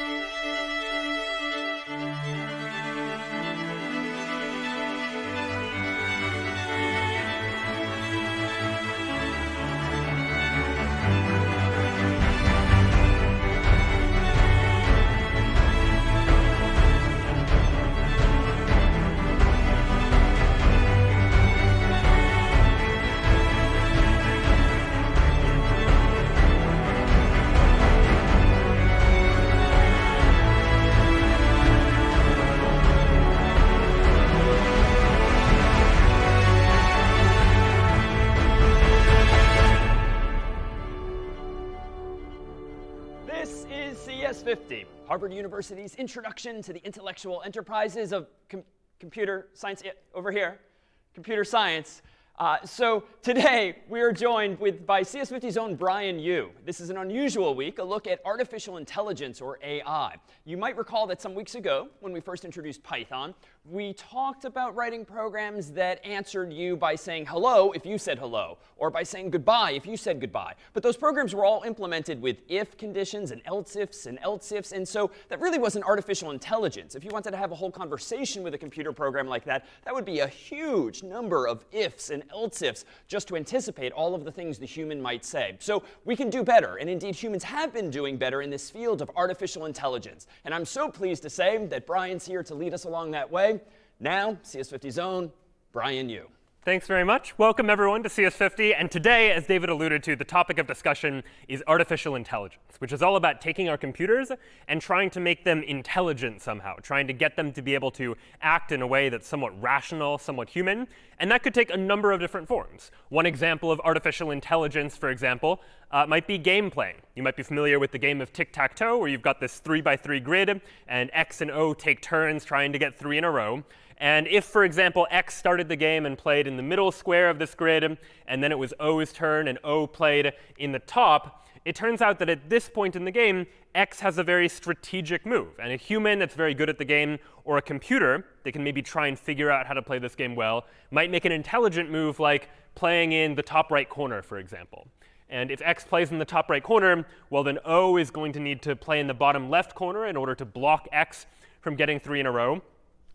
This Harvard University's introduction to the intellectual enterprises of com computer science, over here, computer science. Uh, so today, we are joined with, by CS50's own Brian Yu. This is an unusual week, a look at artificial intelligence, or AI. You might recall that some weeks ago, when we first introduced Python, we talked about writing programs that answered you by saying hello if you said hello, or by saying goodbye if you said goodbye. But those programs were all implemented with if conditions and else ifs and else ifs. And so that really wasn't artificial intelligence. If you wanted to have a whole conversation with a computer program like that, that would be a huge number of ifs and else ifs just to anticipate all of the things the human might say. So we can do better. And indeed, humans have been doing better in this field of artificial intelligence. And I'm so pleased to say that Brian's here to lead us along that way. Now, CS50's own Brian Yu. Thanks very much. Welcome, everyone, to CS50. And today, as David alluded to, the topic of discussion is artificial intelligence, which is all about taking our computers and trying to make them intelligent somehow, trying to get them to be able to act in a way that's somewhat rational, somewhat human. And that could take a number of different forms. One example of artificial intelligence, for example, uh, might be game playing. You might be familiar with the game of tic-tac-toe, where you've got this 3 by 3 grid, and X and O take turns trying to get three in a row. And if, for example, X started the game and played in the middle square of this grid, and then it was O's turn and O played in the top, it turns out that at this point in the game, X has a very strategic move. And a human that's very good at the game, or a computer that can maybe try and figure out how to play this game well, might make an intelligent move like playing in the top right corner, for example. And if x plays in the top right corner, well, then O is going to need to play in the bottom left corner in order to block x from getting three in a row.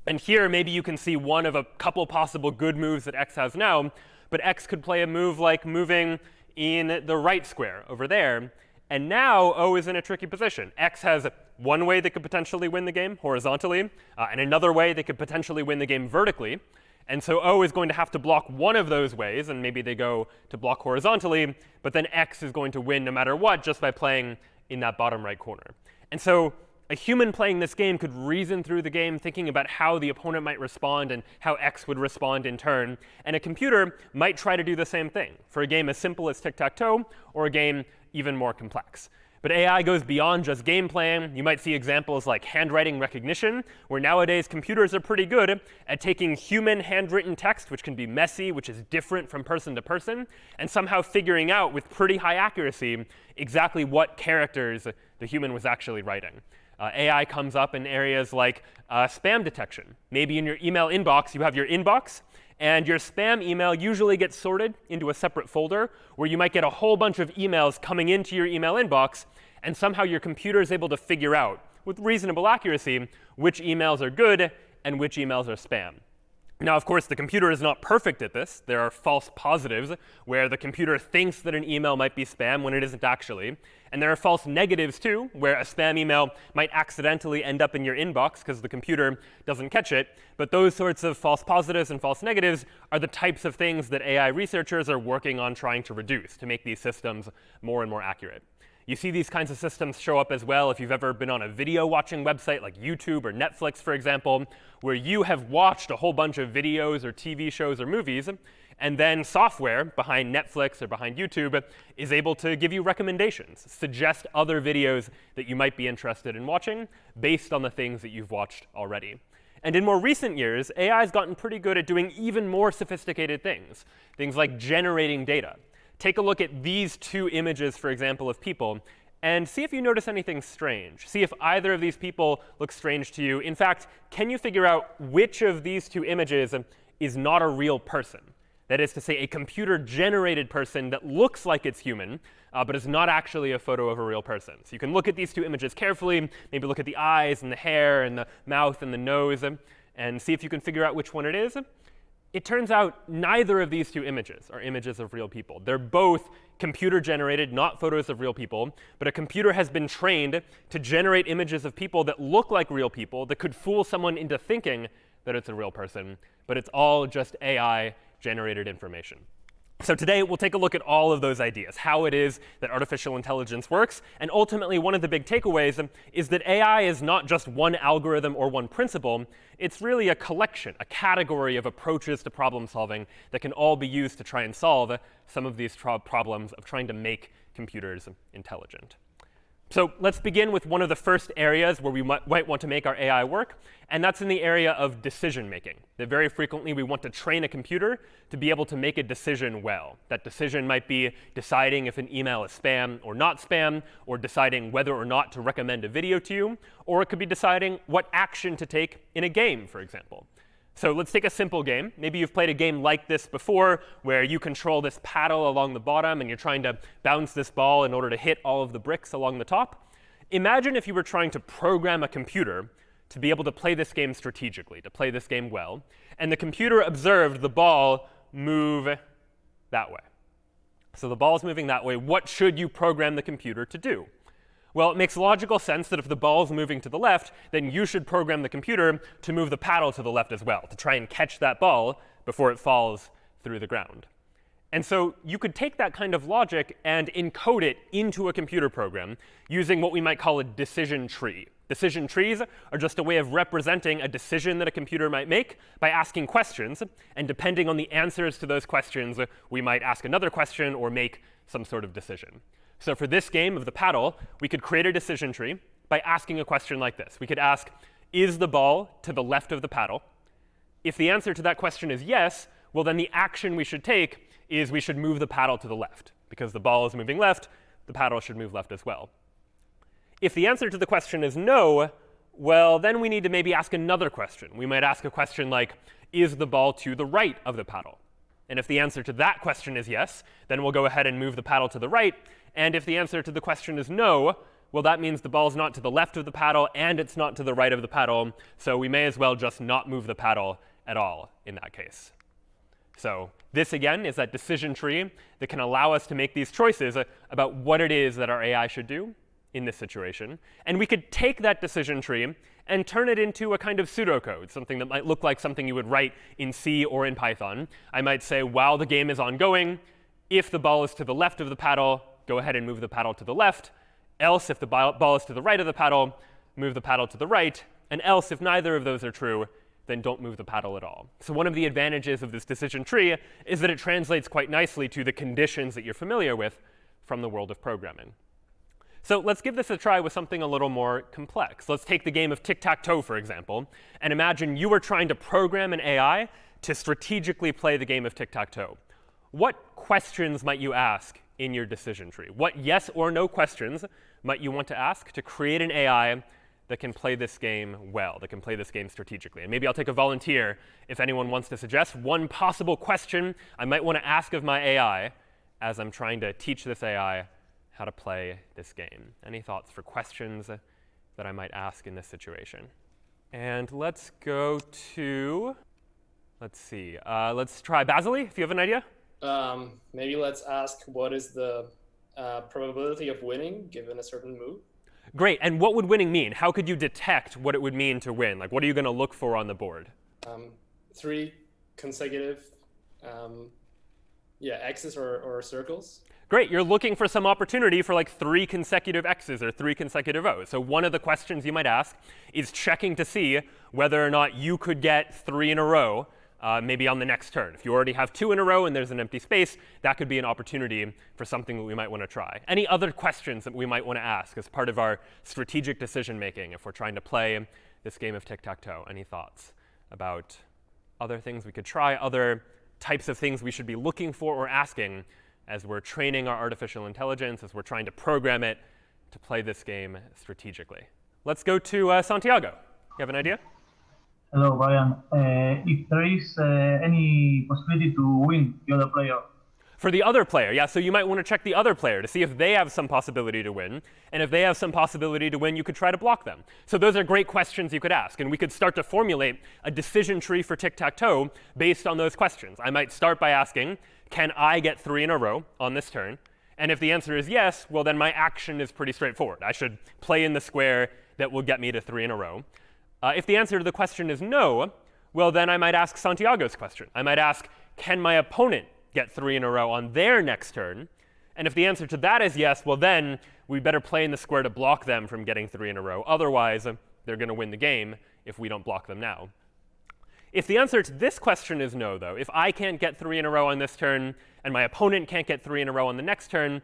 And here, maybe you can see one of a couple possible good moves that x has now. But x could play a move like moving in the right square over there. And now O is in a tricky position. X has one way they could potentially win the game horizontally, uh, and another way they could potentially win the game vertically. And so O is going to have to block one of those ways, and maybe they go to block horizontally. But then X is going to win no matter what just by playing in that bottom right corner. And so a human playing this game could reason through the game, thinking about how the opponent might respond and how X would respond in turn. And a computer might try to do the same thing for a game as simple as tic-tac-toe or a game even more complex. But AI goes beyond just game playing. You might see examples like handwriting recognition, where nowadays computers are pretty good at taking human handwritten text, which can be messy, which is different from person to person, and somehow figuring out with pretty high accuracy exactly what characters the human was actually writing. Uh, AI comes up in areas like uh, spam detection. Maybe in your email inbox, you have your inbox, and your spam email usually gets sorted into a separate folder where you might get a whole bunch of emails coming into your email inbox, and somehow your computer is able to figure out, with reasonable accuracy, which emails are good and which emails are spam. Now, of course, the computer is not perfect at this. There are false positives where the computer thinks that an email might be spam when it isn't actually. And there are false negatives, too, where a spam email might accidentally end up in your inbox because the computer doesn't catch it. But those sorts of false positives and false negatives are the types of things that AI researchers are working on trying to reduce to make these systems more and more accurate. You see these kinds of systems show up as well if you've ever been on a video watching website like YouTube or Netflix, for example, where you have watched a whole bunch of videos or TV shows or movies, and then software behind Netflix or behind YouTube is able to give you recommendations, suggest other videos that you might be interested in watching based on the things that you've watched already. And in more recent years, AI has gotten pretty good at doing even more sophisticated things, things like generating data take a look at these two images, for example, of people, and see if you notice anything strange. See if either of these people look strange to you. In fact, can you figure out which of these two images is not a real person? That is to say, a computer-generated person that looks like it's human, uh, but is not actually a photo of a real person. So you can look at these two images carefully, maybe look at the eyes and the hair and the mouth and the nose, and see if you can figure out which one it is. It turns out neither of these two images are images of real people. They're both computer generated, not photos of real people, but a computer has been trained to generate images of people that look like real people, that could fool someone into thinking that it's a real person, but it's all just AI generated information. So today, we'll take a look at all of those ideas, how it is that artificial intelligence works. And ultimately, one of the big takeaways is that AI is not just one algorithm or one principle. It's really a collection, a category of approaches to problem solving that can all be used to try and solve some of these problems of trying to make computers intelligent. So let's begin with one of the first areas where we might, want to make our AI work, and that's in the area of decision making. That very frequently we want to train a computer to be able to make a decision well. That decision might be deciding if an email is spam or not spam, or deciding whether or not to recommend a video to you, or it could be deciding what action to take in a game, for example. So let's take a simple game. Maybe you've played a game like this before, where you control this paddle along the bottom, and you're trying to bounce this ball in order to hit all of the bricks along the top. Imagine if you were trying to program a computer to be able to play this game strategically, to play this game well, and the computer observed the ball move that way. So the ball is moving that way. What should you program the computer to do? Well, it makes logical sense that if the ball is moving to the left, then you should program the computer to move the paddle to the left as well, to try and catch that ball before it falls through the ground. And so you could take that kind of logic and encode it into a computer program using what we might call a decision tree. Decision trees are just a way of representing a decision that a computer might make by asking questions. And depending on the answers to those questions, we might ask another question or make some sort of decision. So for this game of the paddle, we could create a decision tree by asking a question like this. We could ask, is the ball to the left of the paddle? If the answer to that question is yes, well, then the action we should take is we should move the paddle to the left. Because the ball is moving left, the paddle should move left as well. If the answer to the question is no, well, then we need to maybe ask another question. We might ask a question like, is the ball to the right of the paddle? And if the answer to that question is yes, then we'll go ahead and move the paddle to the right. And if the answer to the question is no, well, that means the ball's not to the left of the paddle and it's not to the right of the paddle. So we may as well just not move the paddle at all in that case. So this, again, is that decision tree that can allow us to make these choices about what it is that our AI should do in this situation. And we could take that decision tree and turn it into a kind of pseudocode, something that might look like something you would write in C or in Python. I might say, while the game is ongoing, if the ball is to the left of the paddle, go ahead and move the paddle to the left. Else, if the ball is to the right of the paddle, move the paddle to the right. And else, if neither of those are true, then don't move the paddle at all. So one of the advantages of this decision tree is that it translates quite nicely to the conditions that you're familiar with from the world of programming. So let's give this a try with something a little more complex. Let's take the game of tic-tac-toe, for example, and imagine you were trying to program an AI to strategically play the game of tic-tac-toe. What questions might you ask in your decision tree? What yes or no questions might you want to ask to create an AI that can play this game well, that can play this game strategically? And maybe I'll take a volunteer if anyone wants to suggest one possible question I might want to ask of my AI as I'm trying to teach this AI how to play this game. Any thoughts for questions that I might ask in this situation? And let's go to, let's see, uh, let's try Basily, if you have an idea. Um, maybe let's ask what is the uh, probability of winning given a certain move? Great. And what would winning mean? How could you detect what it would mean to win? Like, what are you going to look for on the board? Um, three consecutive, um, yeah, x's or, or circles. Great. You're looking for some opportunity for like three consecutive x's or three consecutive o's. So one of the questions you might ask is checking to see whether or not you could get three in a row uh, maybe on the next turn. If you already have two in a row and there's an empty space, that could be an opportunity for something that we might want to try. Any other questions that we might want to ask as part of our strategic decision making if we're trying to play this game of tic-tac-toe? Any thoughts about other things we could try, other types of things we should be looking for or asking as we're training our artificial intelligence, as we're trying to program it to play this game strategically? Let's go to uh, Santiago. You have an idea? Hello, Brian. Uh, if there is uh, any possibility to win the other player. For the other player, yeah, so you might want to check the other player to see if they have some possibility to win. And if they have some possibility to win, you could try to block them. So those are great questions you could ask. And we could start to formulate a decision tree for tic-tac-toe based on those questions. I might start by asking, can I get three in a row on this turn? And if the answer is yes, well, then my action is pretty straightforward. I should play in the square that will get me to three in a row. Uh, if the answer to the question is no, well, then I might ask Santiago's question. I might ask, can my opponent get three in a row on their next turn? And if the answer to that is yes, well, then we better play in the square to block them from getting three in a row. Otherwise, they're going to win the game if we don't block them now. If the answer to this question is no, though, if I can't get three in a row on this turn and my opponent can't get three in a row on the next turn,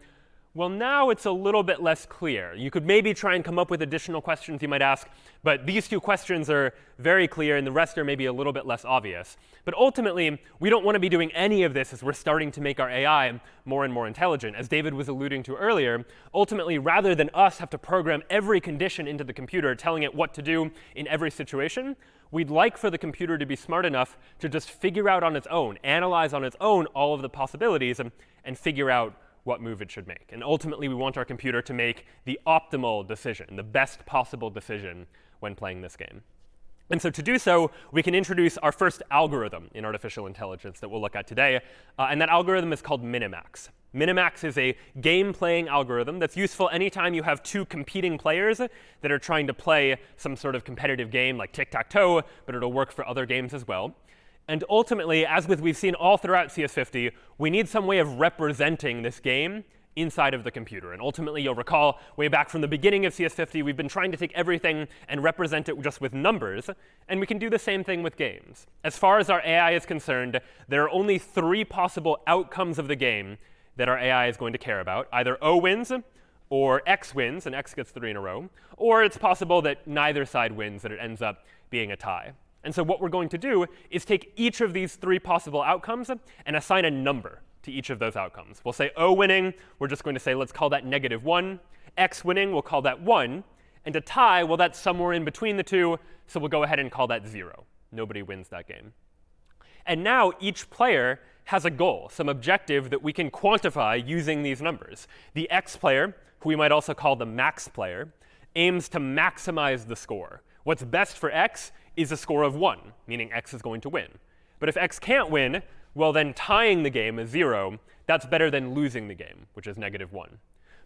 well, now it's a little bit less clear. You could maybe try and come up with additional questions you might ask, but these two questions are very clear, and the rest are maybe a little bit less obvious. But ultimately, we don't want to be doing any of this as we're starting to make our AI more and more intelligent. As David was alluding to earlier, ultimately, rather than us have to program every condition into the computer, telling it what to do in every situation, we'd like for the computer to be smart enough to just figure out on its own, analyze on its own all of the possibilities, and, and figure out what move it should make. And ultimately, we want our computer to make the optimal decision, the best possible decision when playing this game. And so to do so, we can introduce our first algorithm in artificial intelligence that we'll look at today. Uh, and that algorithm is called Minimax. Minimax is a game-playing algorithm that's useful anytime you have two competing players that are trying to play some sort of competitive game like tic-tac-toe, but it'll work for other games as well. And ultimately, as with we've seen all throughout CS50, we need some way of representing this game inside of the computer. And ultimately, you'll recall way back from the beginning of CS50, we've been trying to take everything and represent it just with numbers. And we can do the same thing with games. As far as our AI is concerned, there are only three possible outcomes of the game that our AI is going to care about. Either O wins, or X wins, and X gets three in a row. Or it's possible that neither side wins, that it ends up being a tie. And so what we're going to do is take each of these three possible outcomes and assign a number to each of those outcomes. We'll say O winning, we're just going to say, let's call that negative 1. X winning, we'll call that 1. And a tie, well, that's somewhere in between the two, so we'll go ahead and call that 0. Nobody wins that game. And now each player has a goal, some objective that we can quantify using these numbers. The X player, who we might also call the max player, aims to maximize the score. What's best for x is a score of 1, meaning x is going to win. But if x can't win, well, then tying the game is 0. That's better than losing the game, which is negative 1.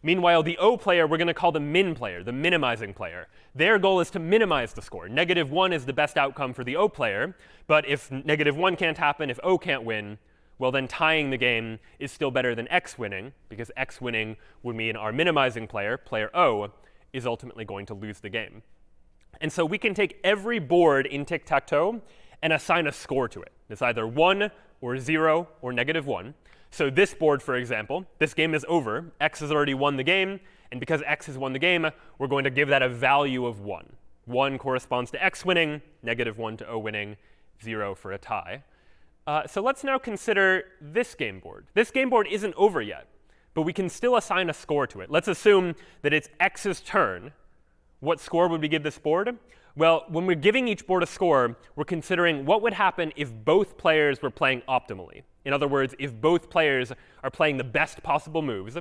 Meanwhile, the O player, we're going to call the min player, the minimizing player. Their goal is to minimize the score. Negative 1 is the best outcome for the O player. But if negative 1 can't happen, if O can't win, well, then tying the game is still better than X winning, because X winning would mean our minimizing player, player O, is ultimately going to lose the game. And so we can take every board in tic-tac-toe and assign a score to it. It's either 1 or 0 or negative 1. So this board, for example, this game is over. x has already won the game. And because x has won the game, we're going to give that a value of 1. 1 corresponds to x winning, negative 1 to o winning, 0 for a tie. Uh, so let's now consider this game board. This game board isn't over yet, but we can still assign a score to it. Let's assume that it's x's turn what score would we give this board? Well, when we're giving each board a score, we're considering what would happen if both players were playing optimally. In other words, if both players are playing the best possible moves.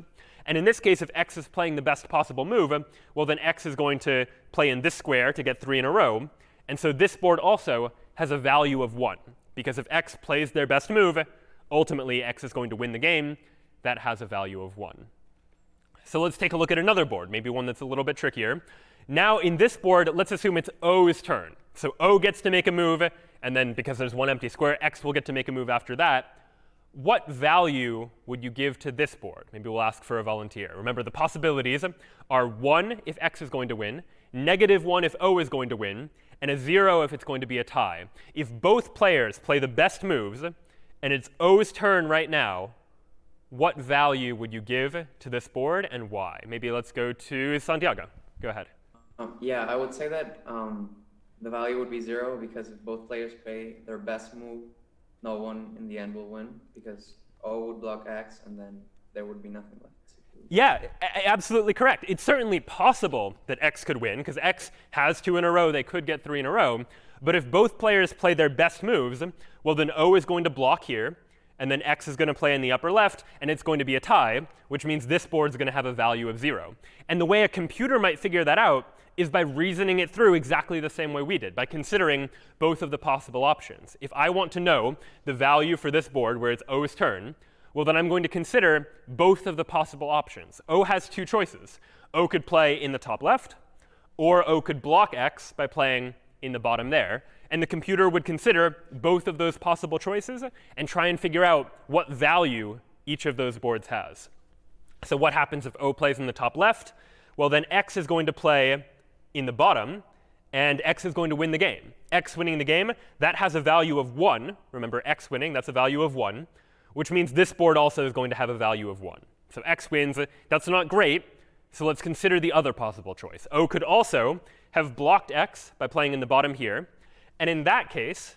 And in this case, if x is playing the best possible move, well, then x is going to play in this square to get three in a row. And so this board also has a value of 1. Because if x plays their best move, ultimately x is going to win the game. That has a value of 1. So let's take a look at another board, maybe one that's a little bit trickier. Now in this board, let's assume it's O's turn. So O gets to make a move, and then because there's one empty square, X will get to make a move after that. What value would you give to this board? Maybe we'll ask for a volunteer. Remember, the possibilities are 1 if X is going to win, negative 1 if O is going to win, and a 0 if it's going to be a tie. If both players play the best moves, and it's O's turn right now, what value would you give to this board and why? Maybe let's go to Santiago. Go ahead. Um, yeah, I would say that um, the value would be zero because if both players play their best move, no one in the end will win because O would block X and then there would be nothing left. Yeah, absolutely correct. It's certainly possible that X could win because X has two in a row. They could get three in a row. But if both players play their best moves, well, then O is going to block here, and then X is going to play in the upper left, and it's going to be a tie, which means this board is going to have a value of 0. And the way a computer might figure that out is by reasoning it through exactly the same way we did, by considering both of the possible options. If I want to know the value for this board where it's O's turn, well, then I'm going to consider both of the possible options. O has two choices. O could play in the top left, or O could block X by playing in the bottom there. And the computer would consider both of those possible choices and try and figure out what value each of those boards has. So what happens if O plays in the top left? Well, then X is going to play in the bottom, and x is going to win the game. x winning the game, that has a value of 1. Remember, x winning, that's a value of 1, which means this board also is going to have a value of 1. So x wins. That's not great. So let's consider the other possible choice. O could also have blocked x by playing in the bottom here. And in that case,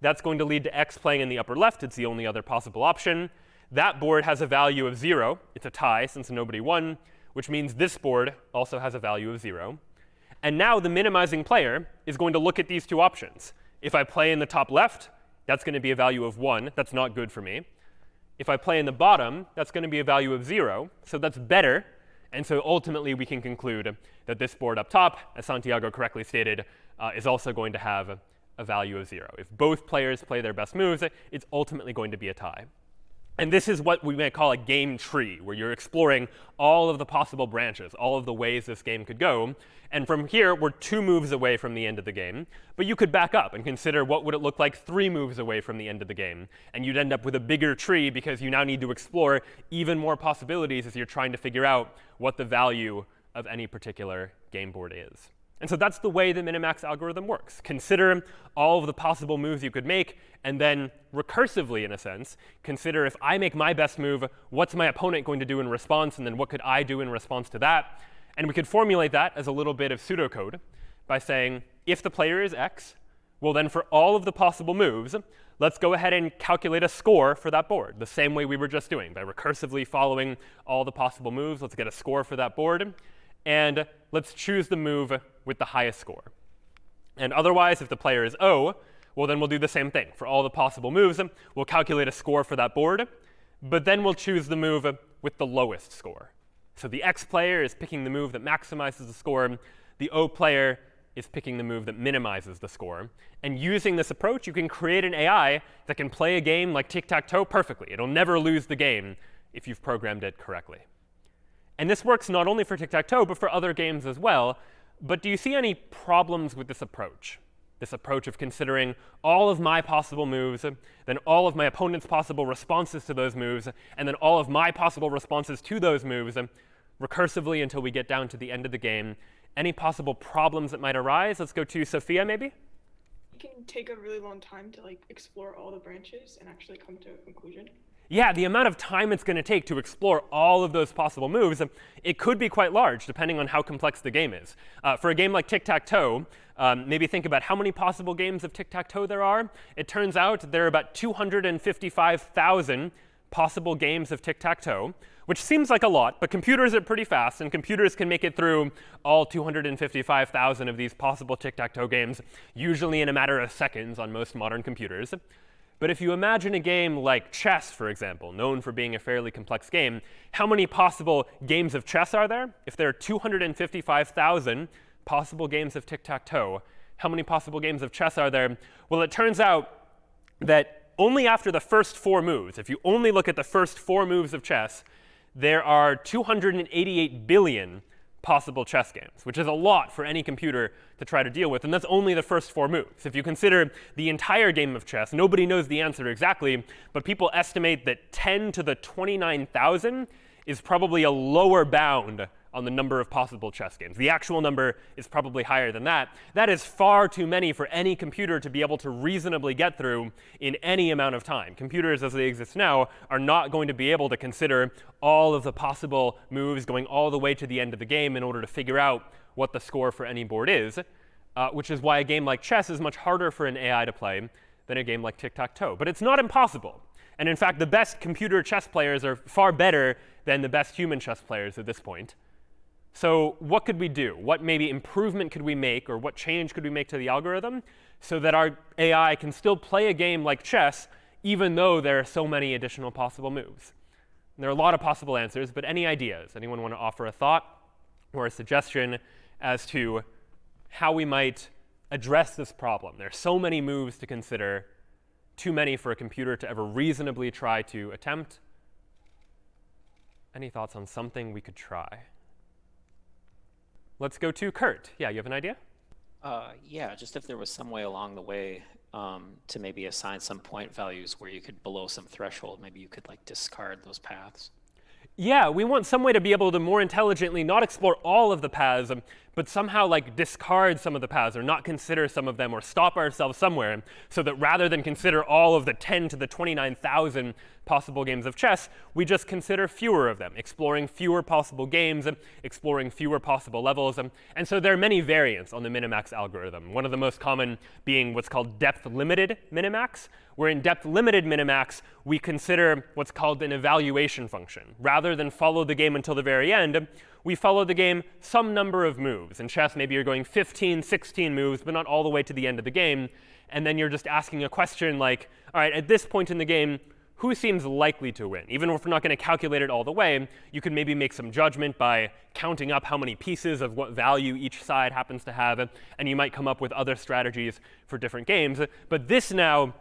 that's going to lead to x playing in the upper left. It's the only other possible option. That board has a value of 0. It's a tie since nobody won, which means this board also has a value of 0. And now the minimizing player is going to look at these two options. If I play in the top left, that's going to be a value of 1. That's not good for me. If I play in the bottom, that's going to be a value of 0. So that's better. And so ultimately, we can conclude that this board up top, as Santiago correctly stated, uh, is also going to have a value of 0. If both players play their best moves, it's ultimately going to be a tie. And this is what we may call a game tree, where you're exploring all of the possible branches, all of the ways this game could go. And from here, we're two moves away from the end of the game. But you could back up and consider what would it look like three moves away from the end of the game. And you'd end up with a bigger tree because you now need to explore even more possibilities as you're trying to figure out what the value of any particular game board is. And so that's the way the minimax algorithm works. Consider all of the possible moves you could make, and then recursively, in a sense, consider if I make my best move, what's my opponent going to do in response, and then what could I do in response to that? And we could formulate that as a little bit of pseudocode by saying, if the player is x, well, then for all of the possible moves, let's go ahead and calculate a score for that board, the same way we were just doing. By recursively following all the possible moves, let's get a score for that board. And let's choose the move with the highest score. And otherwise, if the player is O, well, then we'll do the same thing. For all the possible moves, we'll calculate a score for that board. But then we'll choose the move with the lowest score. So the X player is picking the move that maximizes the score. The O player is picking the move that minimizes the score. And using this approach, you can create an AI that can play a game like tic-tac-toe perfectly. It'll never lose the game if you've programmed it correctly. And this works not only for tic-tac-toe, but for other games as well. But do you see any problems with this approach? This approach of considering all of my possible moves, then all of my opponent's possible responses to those moves, and then all of my possible responses to those moves recursively until we get down to the end of the game. Any possible problems that might arise? Let's go to Sophia, maybe? It can take a really long time to like explore all the branches and actually come to a conclusion yeah, the amount of time it's going to take to explore all of those possible moves, it could be quite large, depending on how complex the game is. Uh, for a game like tic-tac-toe, um, maybe think about how many possible games of tic-tac-toe there are. It turns out there are about 255,000 possible games of tic-tac-toe, which seems like a lot, but computers are pretty fast, and computers can make it through all 255,000 of these possible tic-tac-toe games, usually in a matter of seconds on most modern computers. But if you imagine a game like chess, for example, known for being a fairly complex game, how many possible games of chess are there? If there are 255,000 possible games of tic-tac-toe, how many possible games of chess are there? Well, it turns out that only after the first four moves, if you only look at the first four moves of chess, there are 288 billion possible chess games, which is a lot for any computer to try to deal with. And that's only the first four moves. If you consider the entire game of chess, nobody knows the answer exactly, but people estimate that 10 to the 29,000 is probably a lower bound on the number of possible chess games. The actual number is probably higher than that. That is far too many for any computer to be able to reasonably get through in any amount of time. Computers, as they exist now, are not going to be able to consider all of the possible moves going all the way to the end of the game in order to figure out what the score for any board is, uh, which is why a game like chess is much harder for an AI to play than a game like tic-tac-toe. But it's not impossible. And in fact, the best computer chess players are far better than the best human chess players at this point. So what could we do? What maybe improvement could we make, or what change could we make to the algorithm so that our AI can still play a game like chess, even though there are so many additional possible moves? And there are a lot of possible answers, but any ideas? Anyone want to offer a thought or a suggestion as to how we might address this problem? There are so many moves to consider, too many for a computer to ever reasonably try to attempt. Any thoughts on something we could try? Let's go to Kurt. Yeah, you have an idea? Uh, yeah, just if there was some way along the way um, to maybe assign some point values where you could below some threshold, maybe you could like discard those paths. Yeah, we want some way to be able to more intelligently not explore all of the paths, um, but somehow like discard some of the paths or not consider some of them or stop ourselves somewhere so that rather than consider all of the 10 to the 29,000 possible games of chess, we just consider fewer of them, exploring fewer possible games, exploring fewer possible levels. And, so there are many variants on the minimax algorithm, one of the most common being what's called depth-limited minimax, where in depth-limited minimax, we consider what's called an evaluation function. Rather than follow the game until the very end, we follow the game some number of moves. In chess, maybe you're going 15, 16 moves, but not all the way to the end of the game. And then you're just asking a question like, all right, at this point in the game, who seems likely to win? Even if we're not going to calculate it all the way, you can maybe make some judgment by counting up how many pieces of what value each side happens to have, and you might come up with other strategies for different games. But this now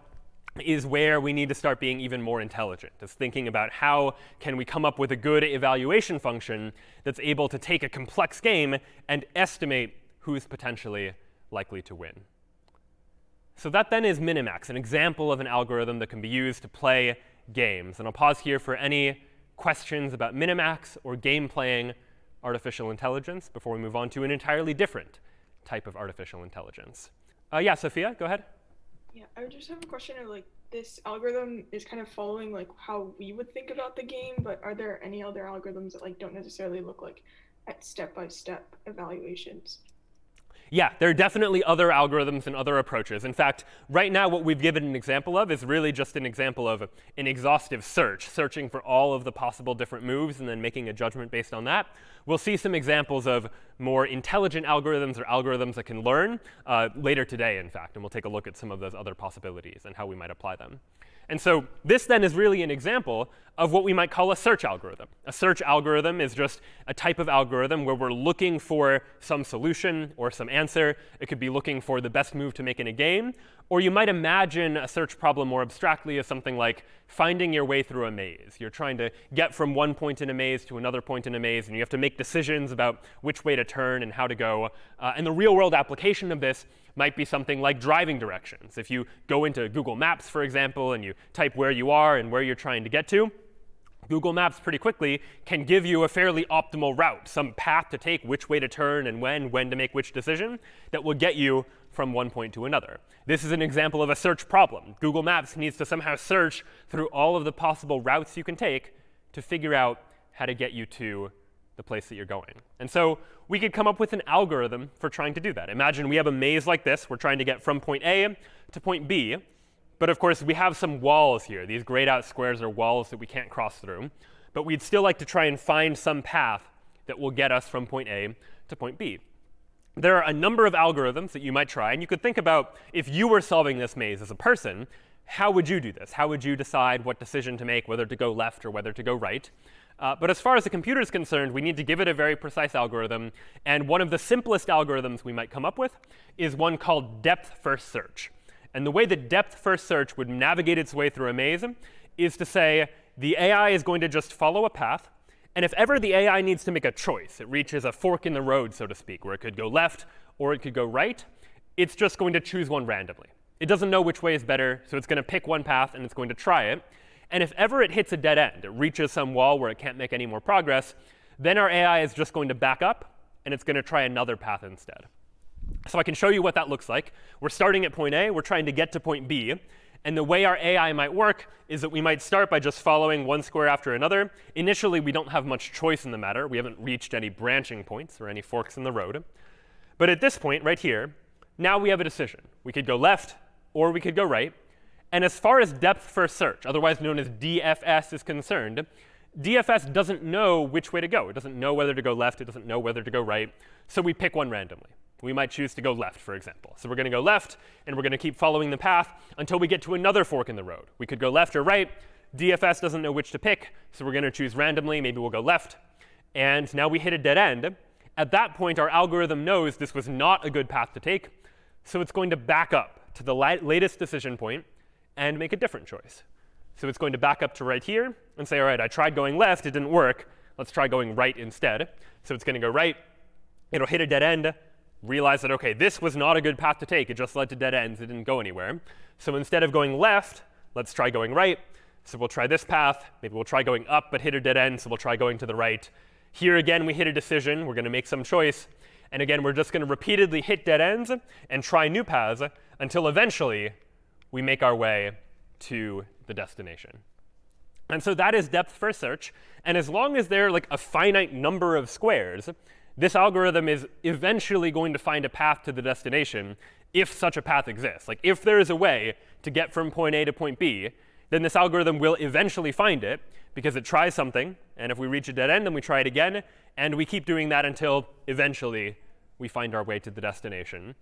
is where we need to start being even more intelligent, is thinking about how can we come up with a good evaluation function that's able to take a complex game and estimate who's potentially likely to win. So that then is Minimax, an example of an algorithm that can be used to play games. And I'll pause here for any questions about Minimax or game playing artificial intelligence before we move on to an entirely different type of artificial intelligence. Uh, yeah, Sophia, go ahead. Yeah, I would just have a question of like this algorithm is kind of following like how we would think about the game, but are there any other algorithms that like don't necessarily look like at step-by-step evaluations? Yeah, there are definitely other algorithms and other approaches. In fact, right now what we've given an example of is really just an example of an exhaustive search, searching for all of the possible different moves and then making a judgment based on that. We'll see some examples of more intelligent algorithms or algorithms that can learn uh, later today, in fact. And we'll take a look at some of those other possibilities and how we might apply them. And so this then is really an example of what we might call a search algorithm. A search algorithm is just a type of algorithm where we're looking for some solution or some answer. It could be looking for the best move to make in a game. Or you might imagine a search problem more abstractly as something like finding your way through a maze. You're trying to get from one point in a maze to another point in a maze, and you have to make decisions about which way to turn and how to go. Uh, and the real world application of this might be something like driving directions. If you go into Google Maps, for example, and you type where you are and where you're trying to get to, Google Maps pretty quickly can give you a fairly optimal route, some path to take, which way to turn and when, when to make which decision, that will get you from one point to another. This is an example of a search problem. Google Maps needs to somehow search through all of the possible routes you can take to figure out how to get you to the place that you're going. And so we could come up with an algorithm for trying to do that. Imagine we have a maze like this. We're trying to get from point A to point B. But of course, we have some walls here. These grayed out squares are walls that we can't cross through. But we'd still like to try and find some path that will get us from point A to point B. There are a number of algorithms that you might try. And you could think about if you were solving this maze as a person, how would you do this? How would you decide what decision to make, whether to go left or whether to go right? Uh, but as far as the computer is concerned, we need to give it a very precise algorithm. And one of the simplest algorithms we might come up with is one called depth-first search. And the way that depth-first search would navigate its way through a maze is to say the AI is going to just follow a path. And if ever the AI needs to make a choice, it reaches a fork in the road, so to speak, where it could go left or it could go right, it's just going to choose one randomly. It doesn't know which way is better, so it's going to pick one path and it's going to try it. And if ever it hits a dead end, it reaches some wall where it can't make any more progress, then our AI is just going to back up, and it's going to try another path instead. So I can show you what that looks like. We're starting at point A. We're trying to get to point B. And the way our AI might work is that we might start by just following one square after another. Initially, we don't have much choice in the matter. We haven't reached any branching points or any forks in the road. But at this point right here, now we have a decision. We could go left or we could go right. And as far as depth first search, otherwise known as DFS, is concerned, DFS doesn't know which way to go. It doesn't know whether to go left. It doesn't know whether to go right. So we pick one randomly. We might choose to go left, for example. So we're going to go left, and we're going to keep following the path until we get to another fork in the road. We could go left or right. DFS doesn't know which to pick, so we're going to choose randomly. Maybe we'll go left. And now we hit a dead end. At that point, our algorithm knows this was not a good path to take, so it's going to back up to the latest decision point and make a different choice. So it's going to back up to right here and say, all right, I tried going left. It didn't work. Let's try going right instead. So it's going to go right. It'll hit a dead end, realize that, OK, this was not a good path to take. It just led to dead ends. It didn't go anywhere. So instead of going left, let's try going right. So we'll try this path. Maybe we'll try going up, but hit a dead end. So we'll try going to the right. Here again, we hit a decision. We're going to make some choice. And again, we're just going to repeatedly hit dead ends and try new paths until eventually we make our way to the destination. And so that is depth first search. And as long as there are like a finite number of squares, this algorithm is eventually going to find a path to the destination if such a path exists. Like if there is a way to get from point A to point B, then this algorithm will eventually find it because it tries something. And if we reach a dead end, then we try it again. And we keep doing that until eventually we find our way to the destination.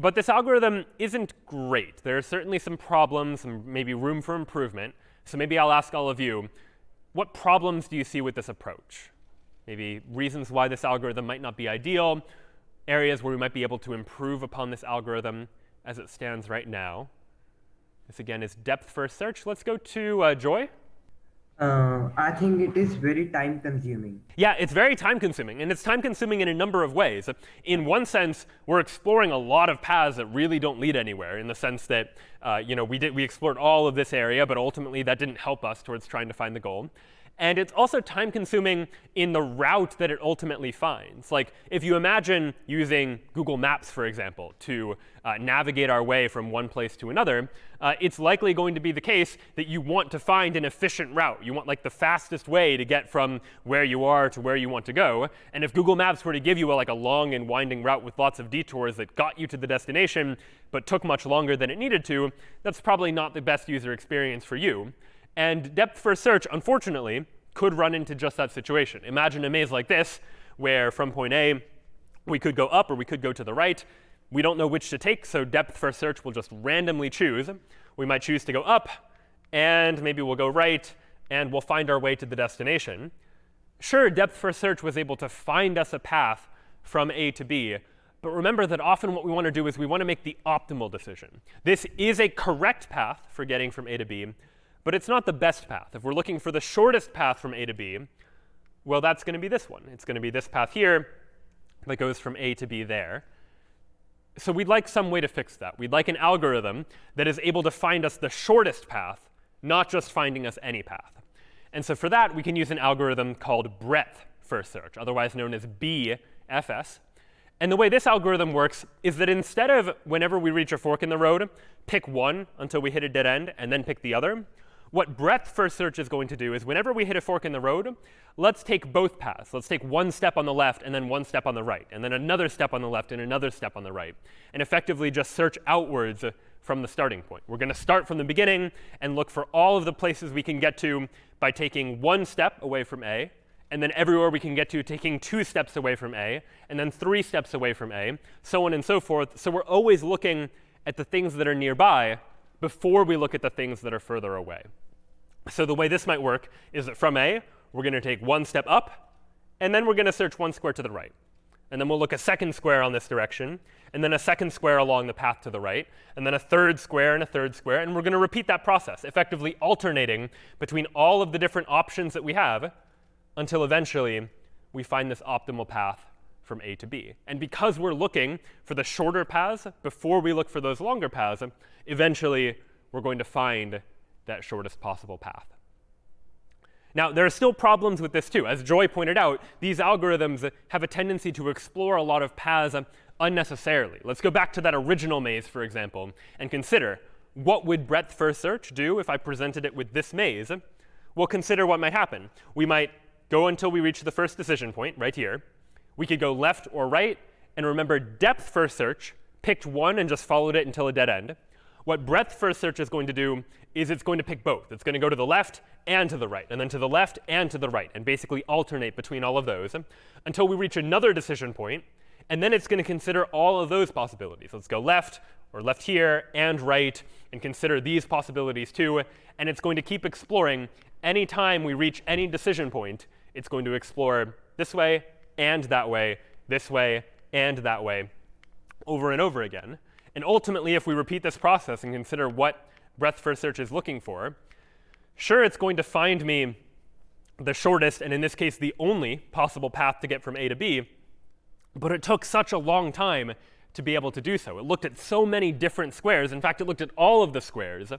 But this algorithm isn't great. There are certainly some problems and maybe room for improvement. So maybe I'll ask all of you, what problems do you see with this approach? Maybe reasons why this algorithm might not be ideal, areas where we might be able to improve upon this algorithm as it stands right now. This, again, is depth first search. Let's go to uh, Joy. Uh, I think it is very time consuming. Yeah, it's very time consuming. And it's time consuming in a number of ways. In one sense, we're exploring a lot of paths that really don't lead anywhere, in the sense that uh, you know, we, did, we explored all of this area, but ultimately that didn't help us towards trying to find the goal. And it's also time consuming in the route that it ultimately finds. Like if you imagine using Google Maps, for example, to uh, navigate our way from one place to another, uh, it's likely going to be the case that you want to find an efficient route. You want like the fastest way to get from where you are to where you want to go. And if Google Maps were to give you a, like a long and winding route with lots of detours that got you to the destination, but took much longer than it needed to, that's probably not the best user experience for you. And depth first search, unfortunately, could run into just that situation. Imagine a maze like this, where from point A, we could go up or we could go to the right. We don't know which to take, so depth first search will just randomly choose. We might choose to go up, and maybe we'll go right, and we'll find our way to the destination. Sure, depth first search was able to find us a path from A to B, but remember that often what we want to do is we want to make the optimal decision. This is a correct path for getting from A to B, but it's not the best path. If we're looking for the shortest path from A to B, well, that's going to be this one. It's going to be this path here that goes from A to B there. So we'd like some way to fix that. We'd like an algorithm that is able to find us the shortest path, not just finding us any path. And so for that, we can use an algorithm called breadth first search, otherwise known as BFS. And the way this algorithm works is that instead of whenever we reach a fork in the road, pick one until we hit a dead end, and then pick the other, what breadth first search is going to do is whenever we hit a fork in the road, let's take both paths. Let's take one step on the left and then one step on the right, and then another step on the left and another step on the right, and effectively just search outwards from the starting point. We're going to start from the beginning and look for all of the places we can get to by taking one step away from A, and then everywhere we can get to taking two steps away from A, and then three steps away from A, so on and so forth. So we're always looking at the things that are nearby before we look at the things that are further away. So the way this might work is that from A, we're going to take one step up, and then we're going to search one square to the right. And then we'll look a second square on this direction, and then a second square along the path to the right, and then a third square and a third square. And we're going to repeat that process, effectively alternating between all of the different options that we have until eventually we find this optimal path from A to B. And because we're looking for the shorter paths before we look for those longer paths, eventually we're going to find that shortest possible path. Now, there are still problems with this too. As Joy pointed out, these algorithms have a tendency to explore a lot of paths unnecessarily. Let's go back to that original maze, for example, and consider what would breadth first search do if I presented it with this maze? Well, consider what might happen. We might go until we reach the first decision point right here. We could go left or right. And remember, depth first search picked one and just followed it until a dead end. What breadth first search is going to do is it's going to pick both. It's going to go to the left and to the right, and then to the left and to the right, and basically alternate between all of those until we reach another decision point. And then it's going to consider all of those possibilities. Let's go left or left here and right and consider these possibilities too. And it's going to keep exploring. Anytime we reach any decision point, it's going to explore this way and that way, this way and that way, over and over again. And ultimately, if we repeat this process and consider what breadth first search is looking for, sure, it's going to find me the shortest, and in this case, the only possible path to get from A to B. But it took such a long time to be able to do so. It looked at so many different squares. In fact, it looked at all of the squares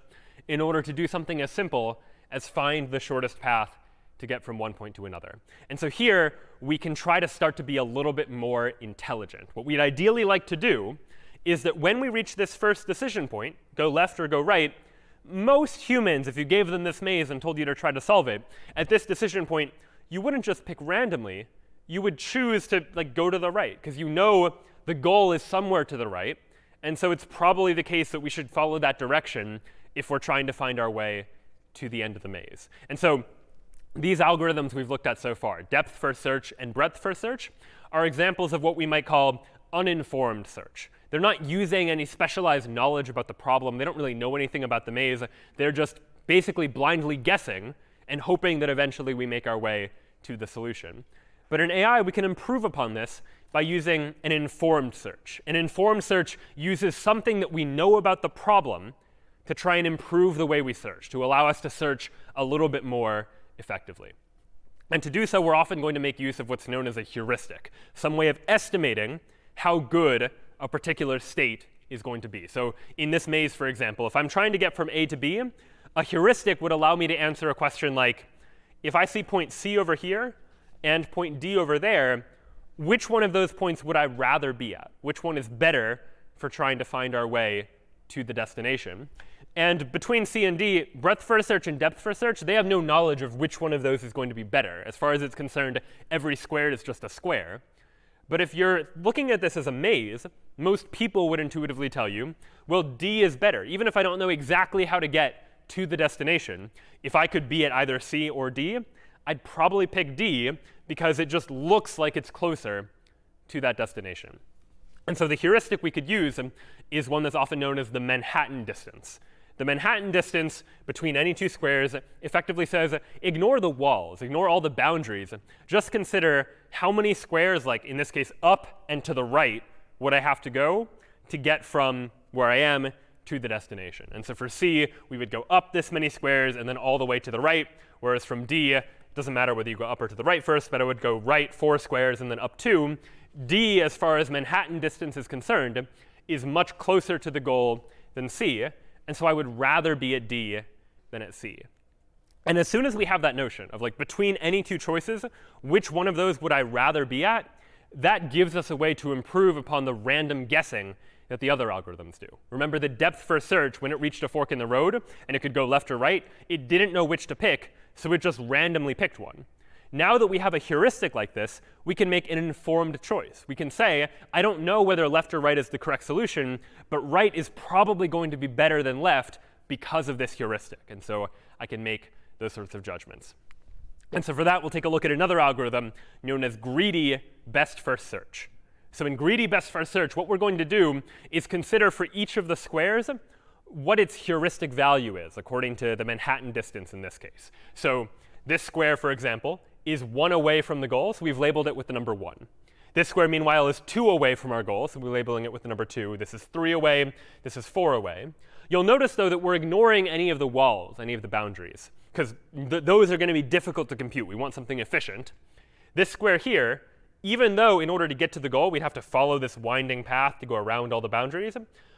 in order to do something as simple as find the shortest path to get from one point to another. And so here, we can try to start to be a little bit more intelligent. What we'd ideally like to do is that when we reach this first decision point, go left or go right, most humans, if you gave them this maze and told you to try to solve it, at this decision point, you wouldn't just pick randomly. You would choose to like go to the right, because you know the goal is somewhere to the right. And so it's probably the case that we should follow that direction if we're trying to find our way to the end of the maze. And so these algorithms we've looked at so far, depth first search and breadth first search, are examples of what we might call uninformed search. They're not using any specialized knowledge about the problem. They don't really know anything about the maze. They're just basically blindly guessing and hoping that eventually we make our way to the solution. But in AI, we can improve upon this by using an informed search. An informed search uses something that we know about the problem to try and improve the way we search, to allow us to search a little bit more effectively. And to do so, we're often going to make use of what's known as a heuristic, some way of estimating how good a particular state is going to be. So in this maze, for example, if I'm trying to get from A to B, a heuristic would allow me to answer a question like, if I see point C over here and point D over there, which one of those points would I rather be at? Which one is better for trying to find our way to the destination? And between C and D, breadth first search and depth first search, they have no knowledge of which one of those is going to be better. As far as it's concerned, every squared is just a square. But if you're looking at this as a maze, most people would intuitively tell you, well, D is better. Even if I don't know exactly how to get to the destination, if I could be at either C or D, I'd probably pick D because it just looks like it's closer to that destination. And so the heuristic we could use is one that's often known as the Manhattan distance. The Manhattan distance between any two squares effectively says ignore the walls, ignore all the boundaries. Just consider how many squares, like in this case up and to the right, would I have to go to get from where I am to the destination. And so for C, we would go up this many squares and then all the way to the right, whereas from D, it doesn't matter whether you go up or to the right first, but I would go right four squares and then up two. D, as far as Manhattan distance is concerned, is much closer to the goal than C. And so I would rather be at D than at C. And as soon as we have that notion of like between any two choices, which one of those would I rather be at, that gives us a way to improve upon the random guessing that the other algorithms do. Remember the depth first search, when it reached a fork in the road and it could go left or right, it didn't know which to pick, so it just randomly picked one. Now that we have a heuristic like this, we can make an informed choice. We can say, I don't know whether left or right is the correct solution, but right is probably going to be better than left because of this heuristic. And so I can make those sorts of judgments. And so for that, we'll take a look at another algorithm known as greedy best first search. So in greedy best first search, what we're going to do is consider for each of the squares what its heuristic value is, according to the Manhattan distance in this case. So this square, for example, is 1 away from the goal, so we've labeled it with the number 1. This square, meanwhile, is 2 away from our goal, so we're labeling it with the number 2. This is 3 away. This is 4 away. You'll notice, though, that we're ignoring any of the walls, any of the boundaries, because th those are going to be difficult to compute. We want something efficient. This square here, even though in order to get to the goal, we'd have to follow this winding path to go around all the boundaries,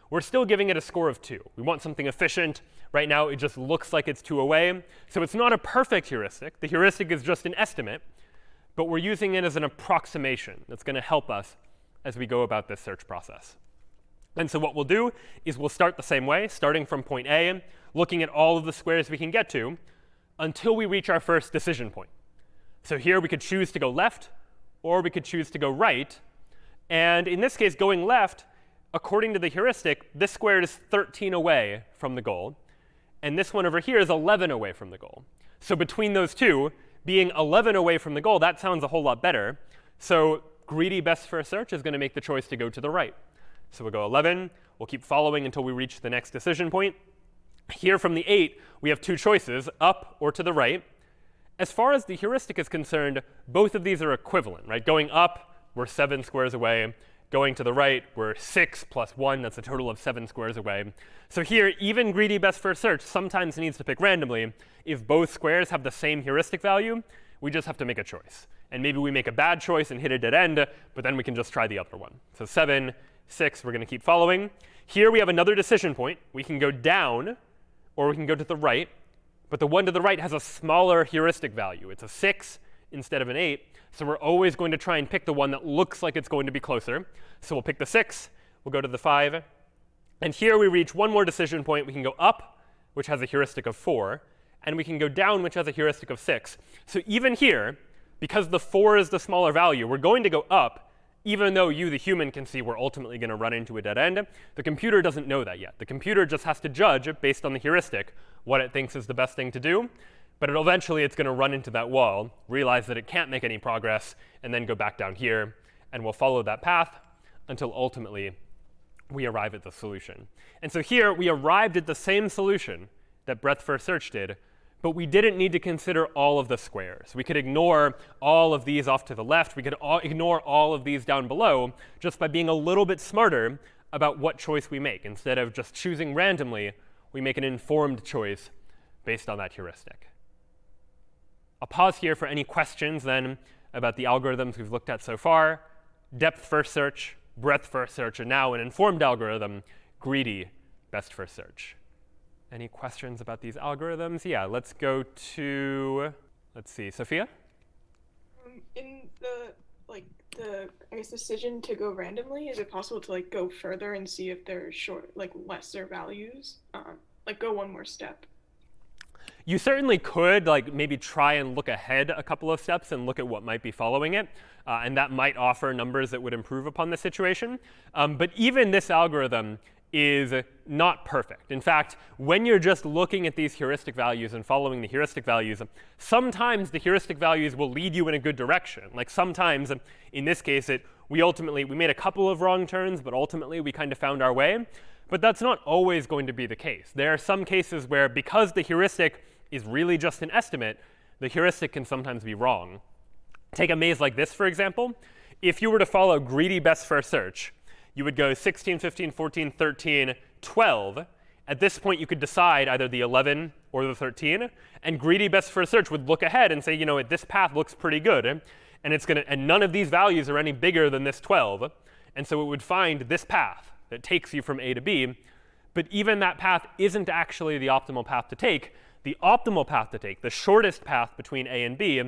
we're still giving it a score of 2. We want something efficient. Right now, it just looks like it's 2 away. So it's not a perfect heuristic. The heuristic is just an estimate. But we're using it as an approximation that's going to help us as we go about this search process. And so what we'll do is we'll start the same way, starting from point A, looking at all of the squares we can get to, until we reach our first decision point. So here we could choose to go left, or we could choose to go right. And in this case, going left according to the heuristic, this squared is 13 away from the goal. And this one over here is 11 away from the goal. So between those two, being 11 away from the goal, that sounds a whole lot better. So greedy best first search is going to make the choice to go to the right. So we'll go 11. We'll keep following until we reach the next decision point. Here from the 8, we have two choices, up or to the right. As far as the heuristic is concerned, both of these are equivalent, right? Going up, we're 7 squares away. Going to the right, we're 6 plus 1. That's a total of 7 squares away. So here, even greedy best first search sometimes needs to pick randomly. If both squares have the same heuristic value, we just have to make a choice. And maybe we make a bad choice and hit a dead end, but then we can just try the other one. So 7, 6, we're going to keep following. Here we have another decision point. We can go down, or we can go to the right. But the one to the right has a smaller heuristic value. It's a 6 instead of an 8. So we're always going to try and pick the one that looks like it's going to be closer. So we'll pick the 6. We'll go to the 5. And here we reach one more decision point. We can go up, which has a heuristic of 4. And we can go down, which has a heuristic of 6. So even here, because the 4 is the smaller value, we're going to go up, even though you, the human, can see we're ultimately going to run into a dead end. The computer doesn't know that yet. The computer just has to judge, based on the heuristic, what it thinks is the best thing to do. But it, eventually, it's going to run into that wall, realize that it can't make any progress, and then go back down here. And we'll follow that path until ultimately we arrive at the solution. And so here, we arrived at the same solution that breadth first search did, but we didn't need to consider all of the squares. We could ignore all of these off to the left. We could all ignore all of these down below just by being a little bit smarter about what choice we make. Instead of just choosing randomly, we make an informed choice based on that heuristic. I'll pause here for any questions then about the algorithms we've looked at so far. Depth first search, breadth first search, and now an informed algorithm, greedy best first search. Any questions about these algorithms? Yeah, let's go to, let's see, Sophia? Um, in the like the I guess decision to go randomly, is it possible to like go further and see if there's short like lesser values? Um, like go one more step. You certainly could like maybe try and look ahead a couple of steps and look at what might be following it. Uh, and that might offer numbers that would improve upon the situation. Um, but even this algorithm is not perfect. In fact, when you're just looking at these heuristic values and following the heuristic values, sometimes the heuristic values will lead you in a good direction. Like sometimes, in this case, it, we ultimately we made a couple of wrong turns, but ultimately we kind of found our way. But that's not always going to be the case. There are some cases where because the heuristic is really just an estimate, the heuristic can sometimes be wrong. Take a maze like this, for example. If you were to follow greedy best first search, you would go 16, 15, 14, 13, 12. At this point, you could decide either the 11 or the 13. And greedy best first search would look ahead and say, you know, this path looks pretty good. And it's to, and none of these values are any bigger than this 12. And so it would find this path that takes you from A to B. But even that path isn't actually the optimal path to take. The optimal path to take, the shortest path between A and B,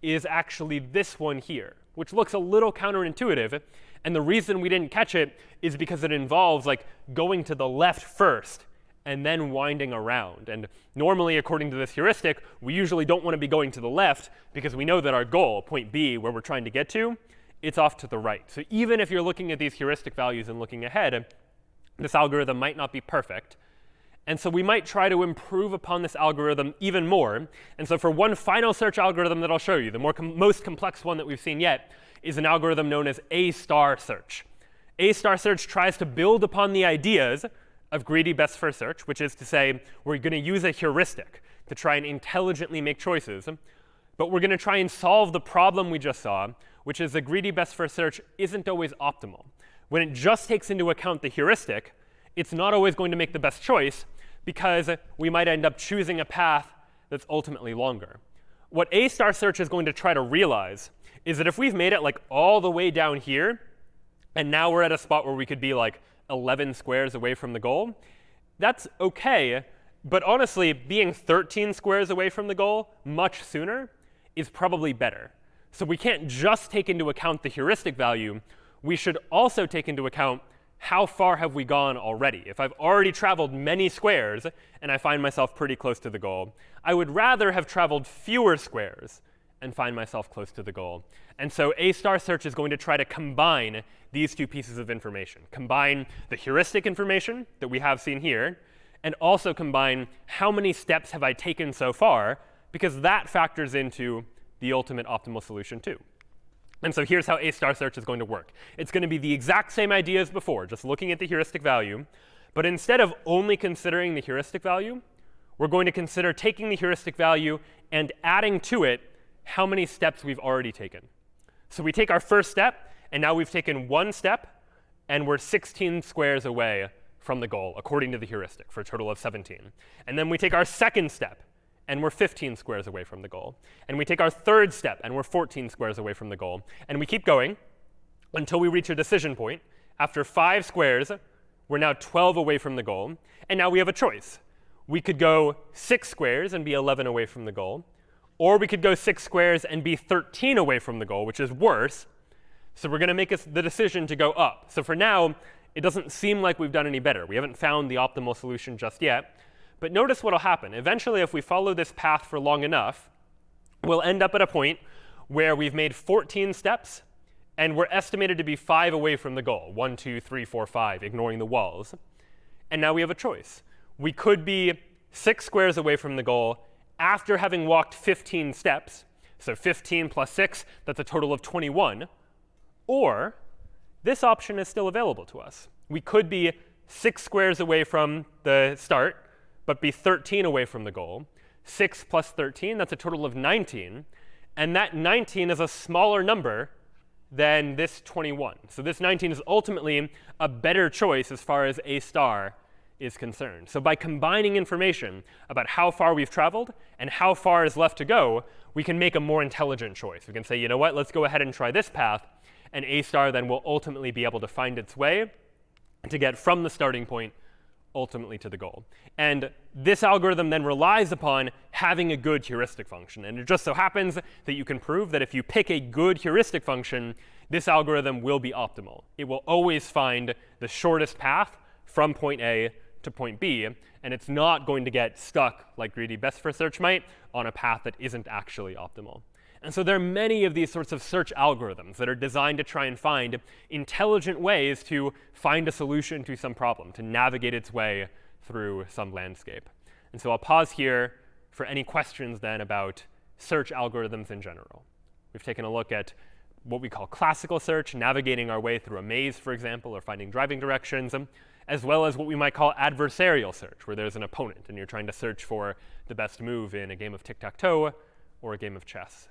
is actually this one here, which looks a little counterintuitive. And the reason we didn't catch it is because it involves like going to the left first and then winding around. And normally, according to this heuristic, we usually don't want to be going to the left because we know that our goal, point B, where we're trying to get to, it's off to the right. So even if you're looking at these heuristic values and looking ahead, this algorithm might not be perfect. And so we might try to improve upon this algorithm even more. And so for one final search algorithm that I'll show you, the more com most complex one that we've seen yet, is an algorithm known as A star search. A star search tries to build upon the ideas of greedy best first search, which is to say we're going to use a heuristic to try and intelligently make choices. But we're going to try and solve the problem we just saw, which is the greedy best first search isn't always optimal. When it just takes into account the heuristic, it's not always going to make the best choice because we might end up choosing a path that's ultimately longer. What A star search is going to try to realize is that if we've made it like all the way down here, and now we're at a spot where we could be like 11 squares away from the goal, that's OK. But honestly, being 13 squares away from the goal much sooner is probably better. So we can't just take into account the heuristic value. We should also take into account how far have we gone already? If I've already traveled many squares and I find myself pretty close to the goal, I would rather have traveled fewer squares and find myself close to the goal. And so A star search is going to try to combine these two pieces of information, combine the heuristic information that we have seen here, and also combine how many steps have I taken so far, because that factors into the ultimate optimal solution too. And so here's how A star search is going to work. It's going to be the exact same idea as before, just looking at the heuristic value. But instead of only considering the heuristic value, we're going to consider taking the heuristic value and adding to it how many steps we've already taken. So we take our first step, and now we've taken one step, and we're 16 squares away from the goal, according to the heuristic, for a total of 17. And then we take our second step, and we're 15 squares away from the goal. And we take our third step, and we're 14 squares away from the goal. And we keep going until we reach a decision point. After five squares, we're now 12 away from the goal. And now we have a choice. We could go six squares and be 11 away from the goal. Or we could go six squares and be 13 away from the goal, which is worse. So we're going to make the decision to go up. So for now, it doesn't seem like we've done any better. We haven't found the optimal solution just yet. But notice what will happen. Eventually, if we follow this path for long enough, we'll end up at a point where we've made 14 steps, and we're estimated to be 5 away from the goal, 1, 2, 3, 4, 5, ignoring the walls. And now we have a choice. We could be 6 squares away from the goal after having walked 15 steps. So 15 plus 6, that's a total of 21. Or this option is still available to us. We could be 6 squares away from the start, but be 13 away from the goal. 6 plus 13, that's a total of 19. And that 19 is a smaller number than this 21. So this 19 is ultimately a better choice as far as A star is concerned. So by combining information about how far we've traveled and how far is left to go, we can make a more intelligent choice. We can say, you know what, let's go ahead and try this path. And A star then will ultimately be able to find its way to get from the starting point ultimately to the goal. And this algorithm then relies upon having a good heuristic function. And it just so happens that you can prove that if you pick a good heuristic function, this algorithm will be optimal. It will always find the shortest path from point A to point B, and it's not going to get stuck, like greedy best first search might, on a path that isn't actually optimal. And so there are many of these sorts of search algorithms that are designed to try and find intelligent ways to find a solution to some problem, to navigate its way through some landscape. And so I'll pause here for any questions then about search algorithms in general. We've taken a look at what we call classical search, navigating our way through a maze, for example, or finding driving directions um, as well as what we might call adversarial search, where there's an opponent and you're trying to search for the best move in a game of tic-tac-toe or a game of chess.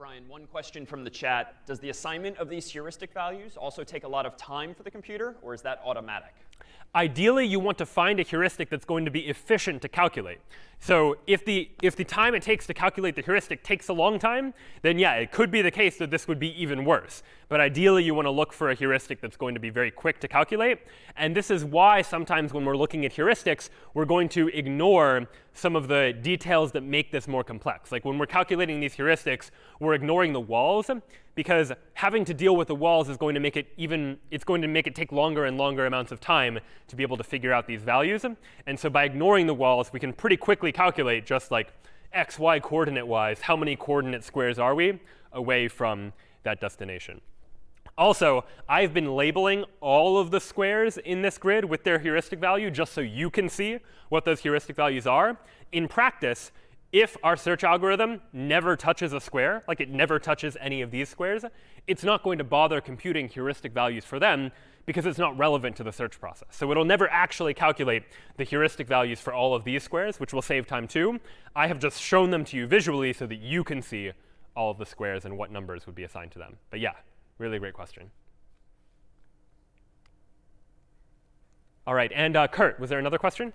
Brian, one question from the chat. Does the assignment of these heuristic values also take a lot of time for the computer, or is that automatic? Ideally, you want to find a heuristic that's going to be efficient to calculate. So if the, if the time it takes to calculate the heuristic takes a long time, then yeah, it could be the case that this would be even worse. But ideally, you want to look for a heuristic that's going to be very quick to calculate. And this is why sometimes when we're looking at heuristics, we're going to ignore some of the details that make this more complex. Like when we're calculating these heuristics, we're ignoring the walls because having to deal with the walls is going to make it even, it's going to make it take longer and longer amounts of time to be able to figure out these values. And so by ignoring the walls, we can pretty quickly calculate just like x, y coordinate wise, how many coordinate squares are we away from that destination. Also, I've been labeling all of the squares in this grid with their heuristic value just so you can see what those heuristic values are. In practice, if our search algorithm never touches a square, like it never touches any of these squares, it's not going to bother computing heuristic values for them because it's not relevant to the search process. So it'll never actually calculate the heuristic values for all of these squares, which will save time too. I have just shown them to you visually so that you can see all of the squares and what numbers would be assigned to them. But yeah, really great question. All right, and uh, Kurt, was there another question?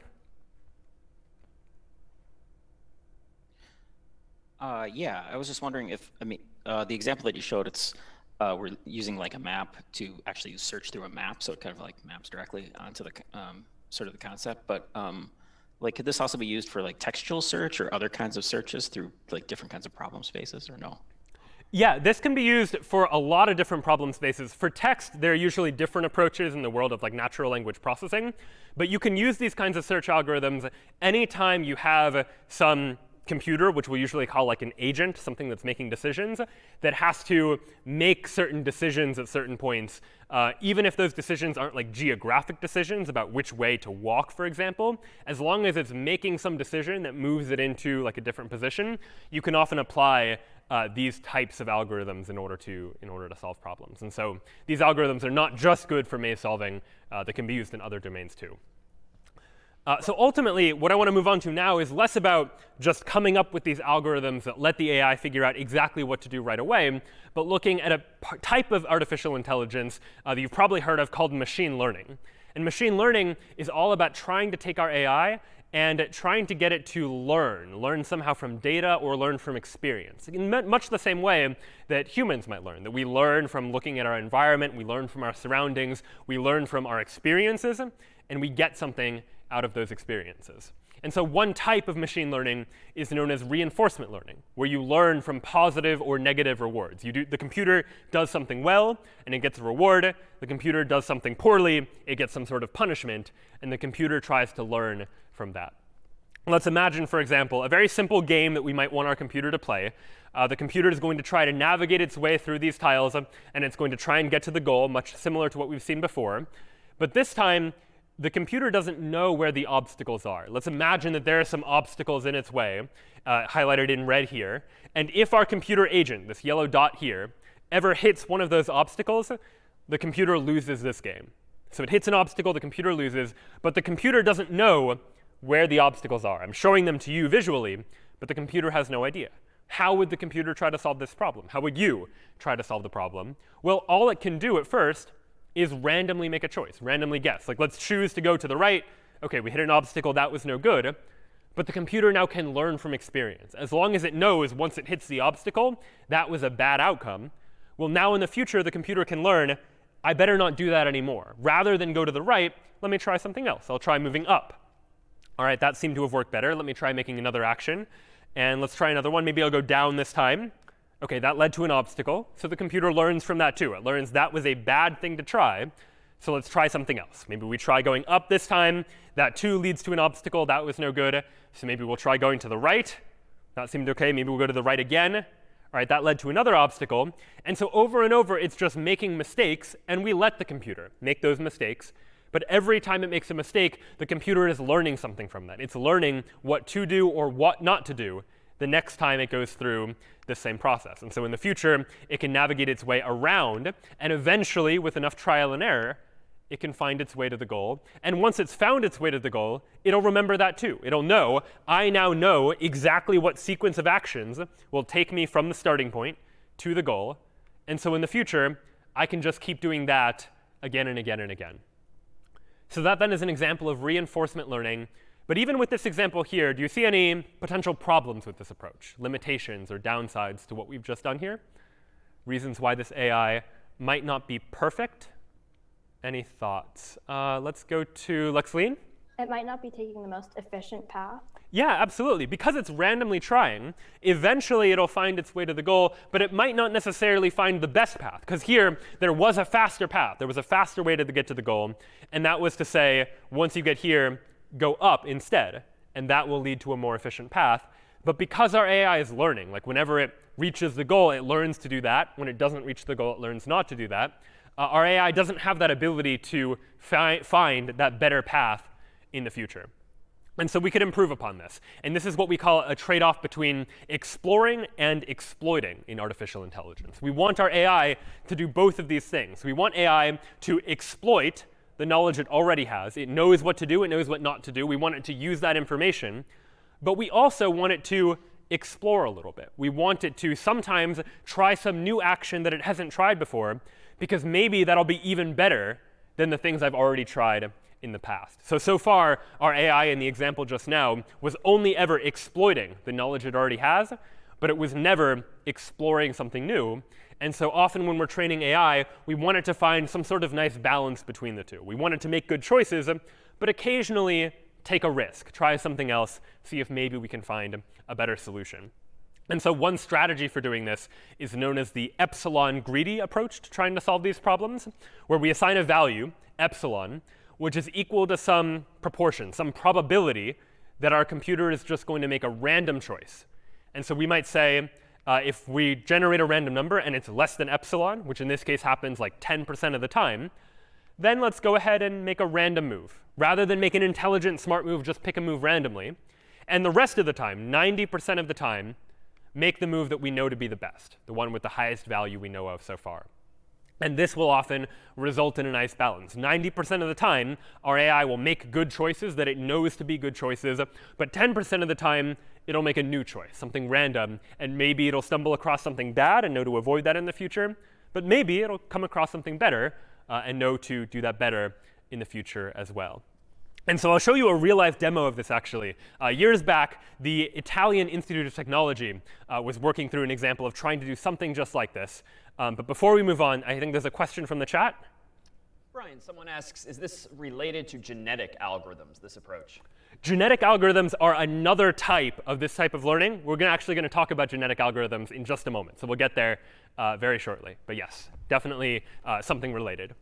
Uh, yeah, I was just wondering if, I mean, uh, the example that you showed, it's uh, we're using like a map to actually search through a map, so it kind of like maps directly onto the um, sort of the concept. But um, like, could this also be used for like textual search or other kinds of searches through like different kinds of problem spaces, or no? Yeah, this can be used for a lot of different problem spaces. For text, there are usually different approaches in the world of like natural language processing. But you can use these kinds of search algorithms anytime you have some computer, which we'll usually call like an agent, something that's making decisions, that has to make certain decisions at certain points, uh, even if those decisions aren't like geographic decisions about which way to walk, for example, as long as it's making some decision that moves it into like a different position, you can often apply uh, these types of algorithms in order to in order to solve problems. And so these algorithms are not just good for maze solving; uh, they can be used in other domains too. Uh, so ultimately, what I want to move on to now is less about just coming up with these algorithms that let the AI figure out exactly what to do right away, but looking at a type of artificial intelligence uh, that you've probably heard of called machine learning. And machine learning is all about trying to take our AI and trying to get it to learn, learn somehow from data or learn from experience. In much the same way that humans might learn, that we learn from looking at our environment, we learn from our surroundings, we learn from our experiences, and we get something out of those experiences. And so one type of machine learning is known as reinforcement learning, where you learn from positive or negative rewards. You do, the computer does something well, and it gets a reward. The computer does something poorly, it gets some sort of punishment, and the computer tries to learn from that. Let's imagine, for example, a very simple game that we might want our computer to play. Uh, the computer is going to try to navigate its way through these tiles, um, and it's going to try and get to the goal, much similar to what we've seen before. But this time, the computer doesn't know where the obstacles are. Let's imagine that there are some obstacles in its way, uh, highlighted in red here. And if our computer agent, this yellow dot here, ever hits one of those obstacles, the computer loses this game. So it hits an obstacle, the computer loses, but the computer doesn't know where the obstacles are. I'm showing them to you visually, but the computer has no idea. How would the computer try to solve this problem? How would you try to solve the problem? Well, all it can do at first is randomly make a choice, randomly guess. Like, let's choose to go to the right. OK, we hit an obstacle. That was no good. But the computer now can learn from experience. As long as it knows once it hits the obstacle, that was a bad outcome. Well, now in the future, the computer can learn, I better not do that anymore. Rather than go to the right, let me try something else. I'll try moving up. All right, that seemed to have worked better. Let me try making another action. And let's try another one. Maybe I'll go down this time. OK, that led to an obstacle. So the computer learns from that too. It learns that was a bad thing to try. So let's try something else. Maybe we try going up this time. That too leads to an obstacle. That was no good. So maybe we'll try going to the right. That seemed OK. Maybe we'll go to the right again. All right, that led to another obstacle. And so over and over, it's just making mistakes. And we let the computer make those mistakes. But every time it makes a mistake, the computer is learning something from that. It's learning what to do or what not to do the next time it goes through the same process. And so in the future, it can navigate its way around. And eventually, with enough trial and error, it can find its way to the goal. And once it's found its way to the goal, it'll remember that too. It'll know, I now know exactly what sequence of actions will take me from the starting point to the goal. And so in the future, I can just keep doing that again and again and again. So that then is an example of reinforcement learning but even with this example here, do you see any potential problems with this approach, limitations or downsides to what we've just done here? Reasons why this AI might not be perfect? Any thoughts? Uh, let's go to Lexleen. It might not be taking the most efficient path. Yeah, absolutely. Because it's randomly trying, eventually it'll find its way to the goal, but it might not necessarily find the best path. Because here, there was a faster path. There was a faster way to get to the goal. And that was to say, once you get here, go up instead, and that will lead to a more efficient path. But because our AI is learning, like whenever it reaches the goal, it learns to do that. When it doesn't reach the goal, it learns not to do that. Uh, our AI doesn't have that ability to fi find that better path in the future. And so we could improve upon this. And this is what we call a trade-off between exploring and exploiting in artificial intelligence. We want our AI to do both of these things. We want AI to exploit the knowledge it already has. It knows what to do. It knows what not to do. We want it to use that information. But we also want it to explore a little bit. We want it to sometimes try some new action that it hasn't tried before, because maybe that'll be even better than the things I've already tried in the past. So, so far, our AI in the example just now was only ever exploiting the knowledge it already has, but it was never exploring something new. And so often when we're training AI, we want it to find some sort of nice balance between the two. We want it to make good choices, but occasionally take a risk, try something else, see if maybe we can find a better solution. And so one strategy for doing this is known as the epsilon greedy approach to trying to solve these problems, where we assign a value, epsilon, which is equal to some proportion, some probability that our computer is just going to make a random choice. And so we might say, uh, if we generate a random number and it's less than epsilon, which in this case happens like 10% of the time, then let's go ahead and make a random move. Rather than make an intelligent, smart move, just pick a move randomly. And the rest of the time, 90% of the time, make the move that we know to be the best, the one with the highest value we know of so far. And this will often result in a nice balance. 90% of the time, our AI will make good choices that it knows to be good choices, but 10% of the time, it'll make a new choice, something random, and maybe it'll stumble across something bad and know to avoid that in the future, but maybe it'll come across something better uh, and know to do that better in the future as well. And so I'll show you a real-life demo of this, actually. Uh, years back, the Italian Institute of Technology uh, was working through an example of trying to do something just like this. Um, but before we move on, I think there's a question from the chat. Brian, someone asks, is this related to genetic algorithms, this approach? Genetic algorithms are another type of this type of learning. We're gonna actually going to talk about genetic algorithms in just a moment. So we'll get there uh, very shortly. But yes, definitely uh, something related.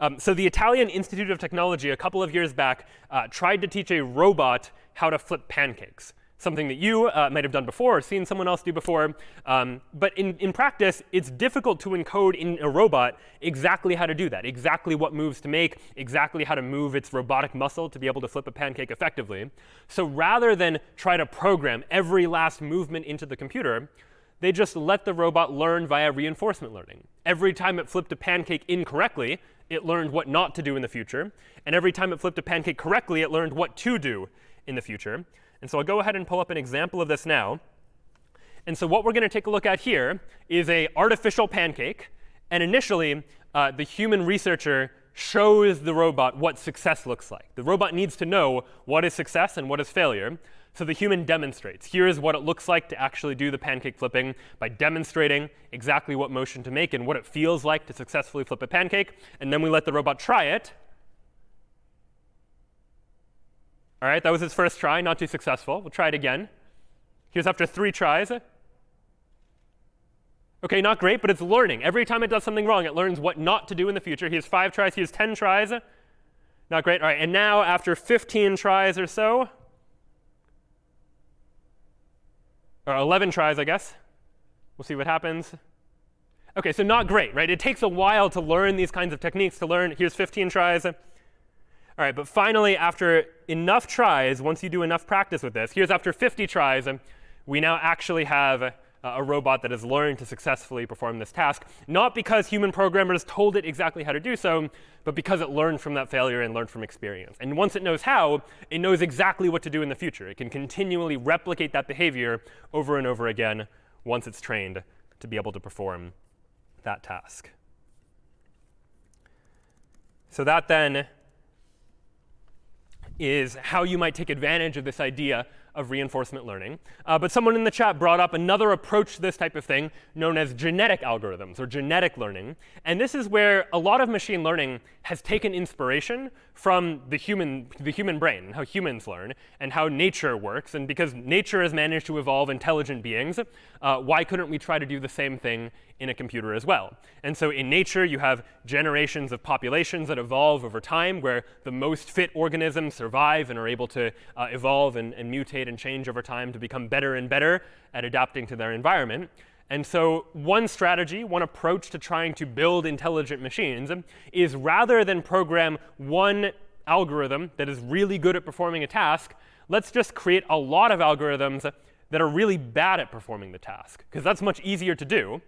Um, so the Italian Institute of Technology a couple of years back uh, tried to teach a robot how to flip pancakes, something that you uh, might have done before or seen someone else do before. Um, but in, in practice, it's difficult to encode in a robot exactly how to do that, exactly what moves to make, exactly how to move its robotic muscle to be able to flip a pancake effectively. So rather than try to program every last movement into the computer, they just let the robot learn via reinforcement learning. Every time it flipped a pancake incorrectly, it learned what not to do in the future. And every time it flipped a pancake correctly, it learned what to do in the future. And so I'll go ahead and pull up an example of this now. And so what we're going to take a look at here is a artificial pancake. And initially, uh, the human researcher shows the robot what success looks like. The robot needs to know what is success and what is failure. So the human demonstrates. Here is what it looks like to actually do the pancake flipping by demonstrating exactly what motion to make and what it feels like to successfully flip a pancake. And then we let the robot try it. All right, that was its first try, not too successful. We'll try it again. Here's after three tries. OK, not great, but it's learning. Every time it does something wrong, it learns what not to do in the future. Here's five tries. Here's 10 tries. Not great. All right, and now after 15 tries or so, or 11 tries, I guess. We'll see what happens. OK, so not great, right? It takes a while to learn these kinds of techniques, to learn. Here's 15 tries. All right, but finally, after enough tries, once you do enough practice with this, here's after 50 tries, we now actually have Uh, a robot that has learned to successfully perform this task, not because human programmers told it exactly how to do so, but because it learned from that failure and learned from experience. And once it knows how, it knows exactly what to do in the future. It can continually replicate that behavior over and over again once it's trained to be able to perform that task. So that then is how you might take advantage of this idea of reinforcement learning. Uh, but someone in the chat brought up another approach to this type of thing known as genetic algorithms or genetic learning. And this is where a lot of machine learning has taken inspiration from the human, the human brain, how humans learn, and how nature works. And because nature has managed to evolve intelligent beings, uh, why couldn't we try to do the same thing in a computer as well? And so in nature, you have generations of populations that evolve over time, where the most fit organisms survive and are able to uh, evolve and, and mutate and change over time to become better and better at adapting to their environment. And so one strategy, one approach to trying to build intelligent machines is rather than program one algorithm that is really good at performing a task, let's just create a lot of algorithms that are really bad at performing the task, because that's much easier to do.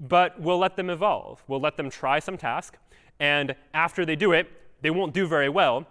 But we'll let them evolve. We'll let them try some task. And after they do it, they won't do very well.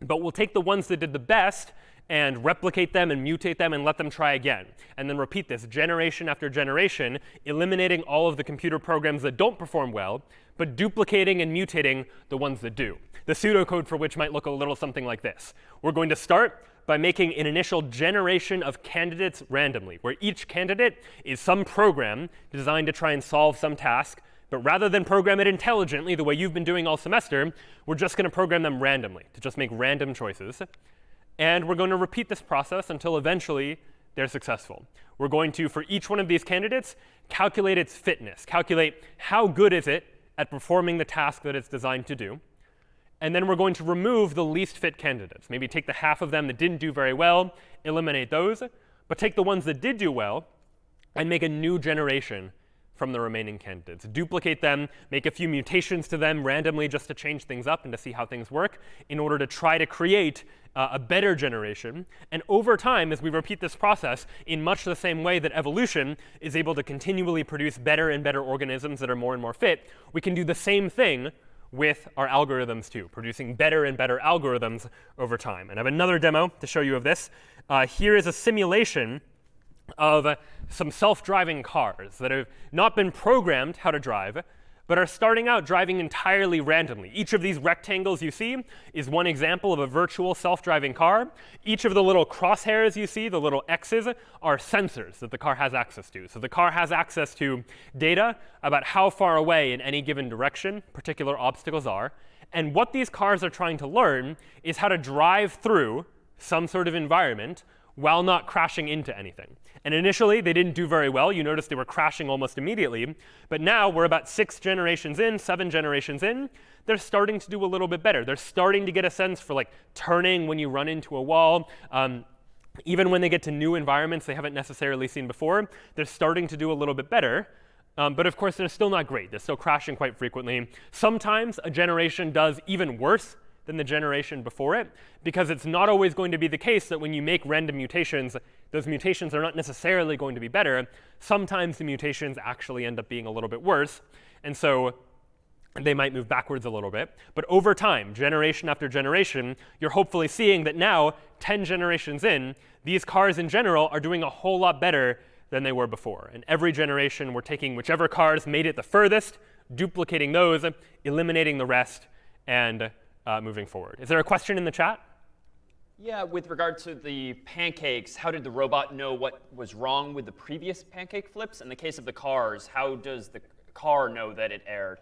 But we'll take the ones that did the best and replicate them and mutate them and let them try again. And then repeat this generation after generation, eliminating all of the computer programs that don't perform well, but duplicating and mutating the ones that do. The pseudocode for which might look a little something like this. We're going to start by making an initial generation of candidates randomly, where each candidate is some program designed to try and solve some task. But rather than program it intelligently the way you've been doing all semester, we're just going to program them randomly to just make random choices. And we're going to repeat this process until eventually they're successful. We're going to, for each one of these candidates, calculate its fitness, calculate how good is it at performing the task that it's designed to do. And then we're going to remove the least fit candidates. Maybe take the half of them that didn't do very well, eliminate those, but take the ones that did do well and make a new generation from the remaining candidates. Duplicate them, make a few mutations to them randomly just to change things up and to see how things work in order to try to create uh, a better generation. And over time, as we repeat this process, in much the same way that evolution is able to continually produce better and better organisms that are more and more fit, we can do the same thing with our algorithms too, producing better and better algorithms over time. And I have another demo to show you of this. Uh, here is a simulation of some self-driving cars that have not been programmed how to drive, but are starting out driving entirely randomly. Each of these rectangles you see is one example of a virtual self-driving car. Each of the little crosshairs you see, the little X's, are sensors that the car has access to. So the car has access to data about how far away in any given direction particular obstacles are. And what these cars are trying to learn is how to drive through some sort of environment while not crashing into anything. And initially, they didn't do very well. You notice they were crashing almost immediately. But now we're about six generations in, seven generations in. They're starting to do a little bit better. They're starting to get a sense for like turning when you run into a wall. Um, even when they get to new environments they haven't necessarily seen before, they're starting to do a little bit better. Um, but of course, they're still not great. They're still crashing quite frequently. Sometimes a generation does even worse than the generation before it, because it's not always going to be the case that when you make random mutations, those mutations are not necessarily going to be better. Sometimes the mutations actually end up being a little bit worse. And so they might move backwards a little bit. But over time, generation after generation, you're hopefully seeing that now, 10 generations in, these cars in general are doing a whole lot better than they were before. And every generation, we're taking whichever cars made it the furthest, duplicating those, eliminating the rest, and uh, moving forward. Is there a question in the chat? Yeah, with regard to the pancakes, how did the robot know what was wrong with the previous pancake flips? In the case of the cars, how does the car know that it erred?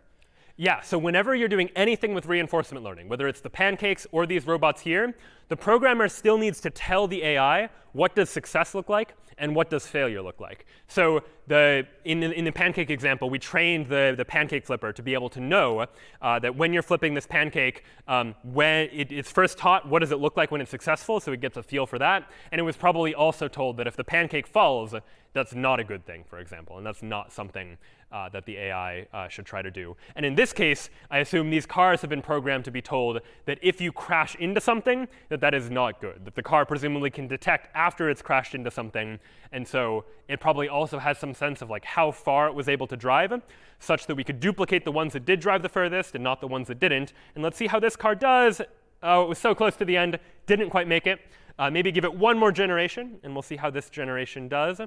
Yeah, so whenever you're doing anything with reinforcement learning, whether it's the pancakes or these robots here, the programmer still needs to tell the AI what does success look like and what does failure look like. So the, in, the, in the pancake example, we trained the, the pancake flipper to be able to know uh, that when you're flipping this pancake, um, when it, it's first taught what does it look like when it's successful, so it gets a feel for that. And it was probably also told that if the pancake falls, that's not a good thing, for example. And that's not something uh, that the AI uh, should try to do. And in this case, I assume these cars have been programmed to be told that if you crash into something, that that is not good. That the car presumably can detect after it's crashed into something. And so it probably also has some sense of like how far it was able to drive, such that we could duplicate the ones that did drive the furthest and not the ones that didn't. And let's see how this car does. Oh, it was so close to the end, didn't quite make it. Uh, maybe give it one more generation, and we'll see how this generation does.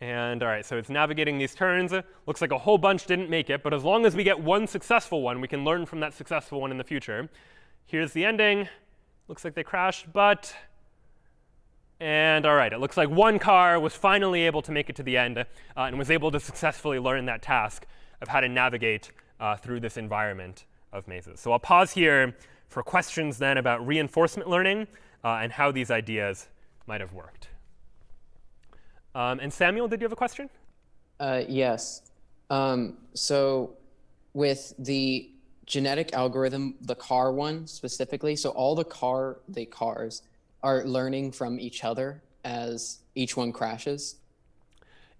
And all right, so it's navigating these turns. Looks like a whole bunch didn't make it, but as long as we get one successful one, we can learn from that successful one in the future. Here's the ending. Looks like they crashed, but and all right, it looks like one car was finally able to make it to the end uh, and was able to successfully learn that task of how to navigate uh, through this environment of mazes. So I'll pause here for questions then about reinforcement learning uh, and how these ideas might have worked. Um, and Samuel, did you have a question? Uh, yes. Um, so with the genetic algorithm, the car one specifically, so all the car, the cars are learning from each other as each one crashes.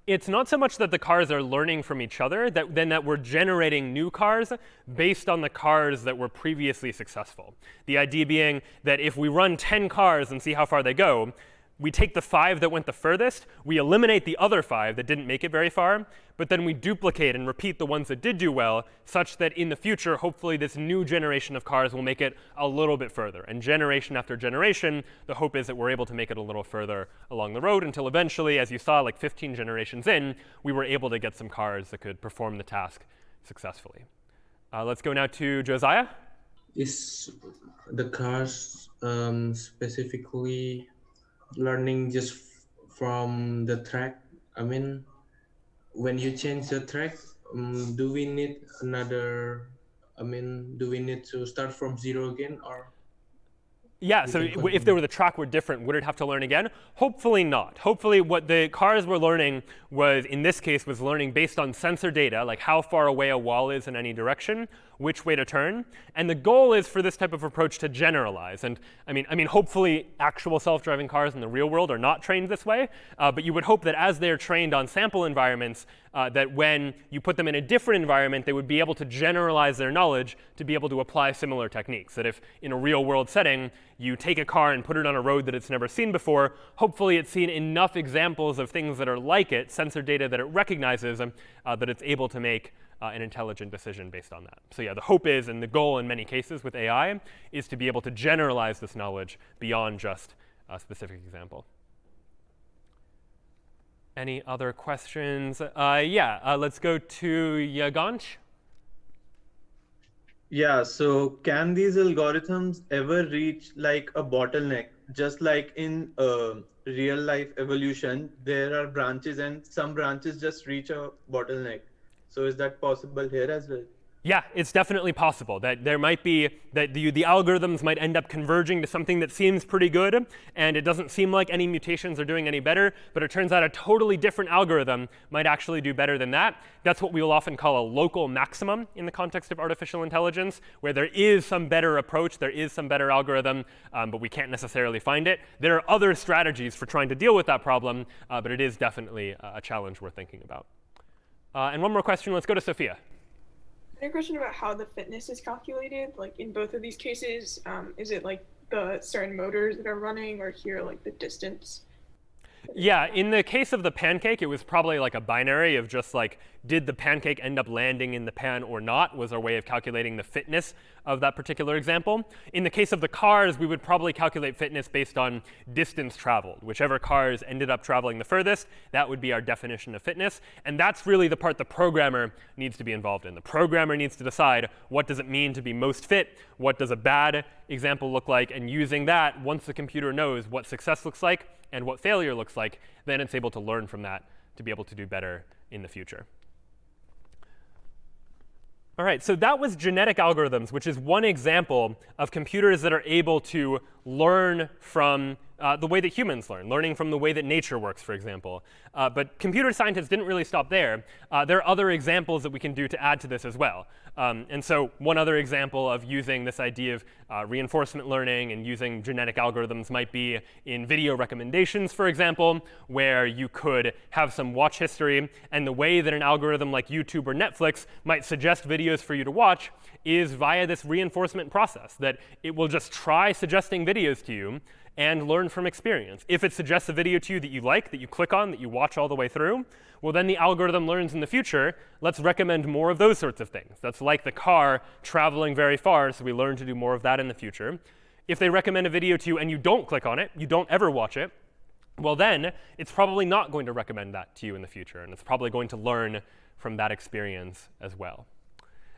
It's not so much that the cars are learning from each other, that, than that we're generating new cars based on the cars that were previously successful. The idea being that if we run 10 cars and see how far they go, we take the five that went the furthest, we eliminate the other five that didn't make it very far, but then we duplicate and repeat the ones that did do well, such that in the future, hopefully this new generation of cars will make it a little bit further. And generation after generation, the hope is that we're able to make it a little further along the road until eventually, as you saw, like 15 generations in, we were able to get some cars that could perform the task successfully. Uh, let's go now to Josiah. Is the cars um, specifically learning just from the track i mean when you change the track um, do we need another i mean do we need to start from zero again or yeah, so if there were the track were different, would it have to learn again? Hopefully not. Hopefully what the cars were learning was, in this case, was learning based on sensor data, like how far away a wall is in any direction, which way to turn. And the goal is for this type of approach to generalize. And I mean, I mean, hopefully actual self-driving cars in the real world are not trained this way. Uh, but you would hope that as they're trained on sample environments, uh, that when you put them in a different environment, they would be able to generalize their knowledge to be able to apply similar techniques. That if in a real world setting, you take a car and put it on a road that it's never seen before, hopefully it's seen enough examples of things that are like it, sensor data that it recognizes, uh, that it's able to make uh, an intelligent decision based on that. So yeah, the hope is, and the goal in many cases with AI, is to be able to generalize this knowledge beyond just a specific example. Any other questions? Uh, yeah, uh, let's go to Yagansh. Yeah, so can these algorithms ever reach like a bottleneck? Just like in uh, real life evolution, there are branches and some branches just reach a bottleneck. So is that possible here as well? Yeah, it's definitely possible that there might be that the, the algorithms might end up converging to something that seems pretty good, and it doesn't seem like any mutations are doing any better, but it turns out a totally different algorithm might actually do better than that. That's what we will often call a local maximum in the context of artificial intelligence, where there is some better approach, there is some better algorithm, um, but we can't necessarily find it. There are other strategies for trying to deal with that problem, uh, but it is definitely a challenge worth thinking about. Uh, and one more question. Let's go to Sophia a question about how the fitness is calculated. Like in both of these cases, um, is it like the certain motors that are running, or here like the distance? Yeah, in the case of the pancake, it was probably like a binary of just like, did the pancake end up landing in the pan or not, was our way of calculating the fitness of that particular example. In the case of the cars, we would probably calculate fitness based on distance traveled. Whichever cars ended up traveling the furthest, that would be our definition of fitness. And that's really the part the programmer needs to be involved in. The programmer needs to decide what does it mean to be most fit, what does a bad example look like, and using that, once the computer knows what success looks like, and what failure looks like, then it's able to learn from that to be able to do better in the future. All right, so that was genetic algorithms, which is one example of computers that are able to learn from uh, the way that humans learn, learning from the way that nature works, for example. Uh, but computer scientists didn't really stop there. Uh, there are other examples that we can do to add to this as well. Um, and so one other example of using this idea of uh, reinforcement learning and using genetic algorithms might be in video recommendations, for example, where you could have some watch history. And the way that an algorithm like YouTube or Netflix might suggest videos for you to watch is via this reinforcement process, that it will just try suggesting videos to you and learn from experience. If it suggests a video to you that you like, that you click on, that you watch all the way through, well, then the algorithm learns in the future, let's recommend more of those sorts of things. That's like the car traveling very far, so we learn to do more of that in the future. If they recommend a video to you and you don't click on it, you don't ever watch it, well, then it's probably not going to recommend that to you in the future, and it's probably going to learn from that experience as well.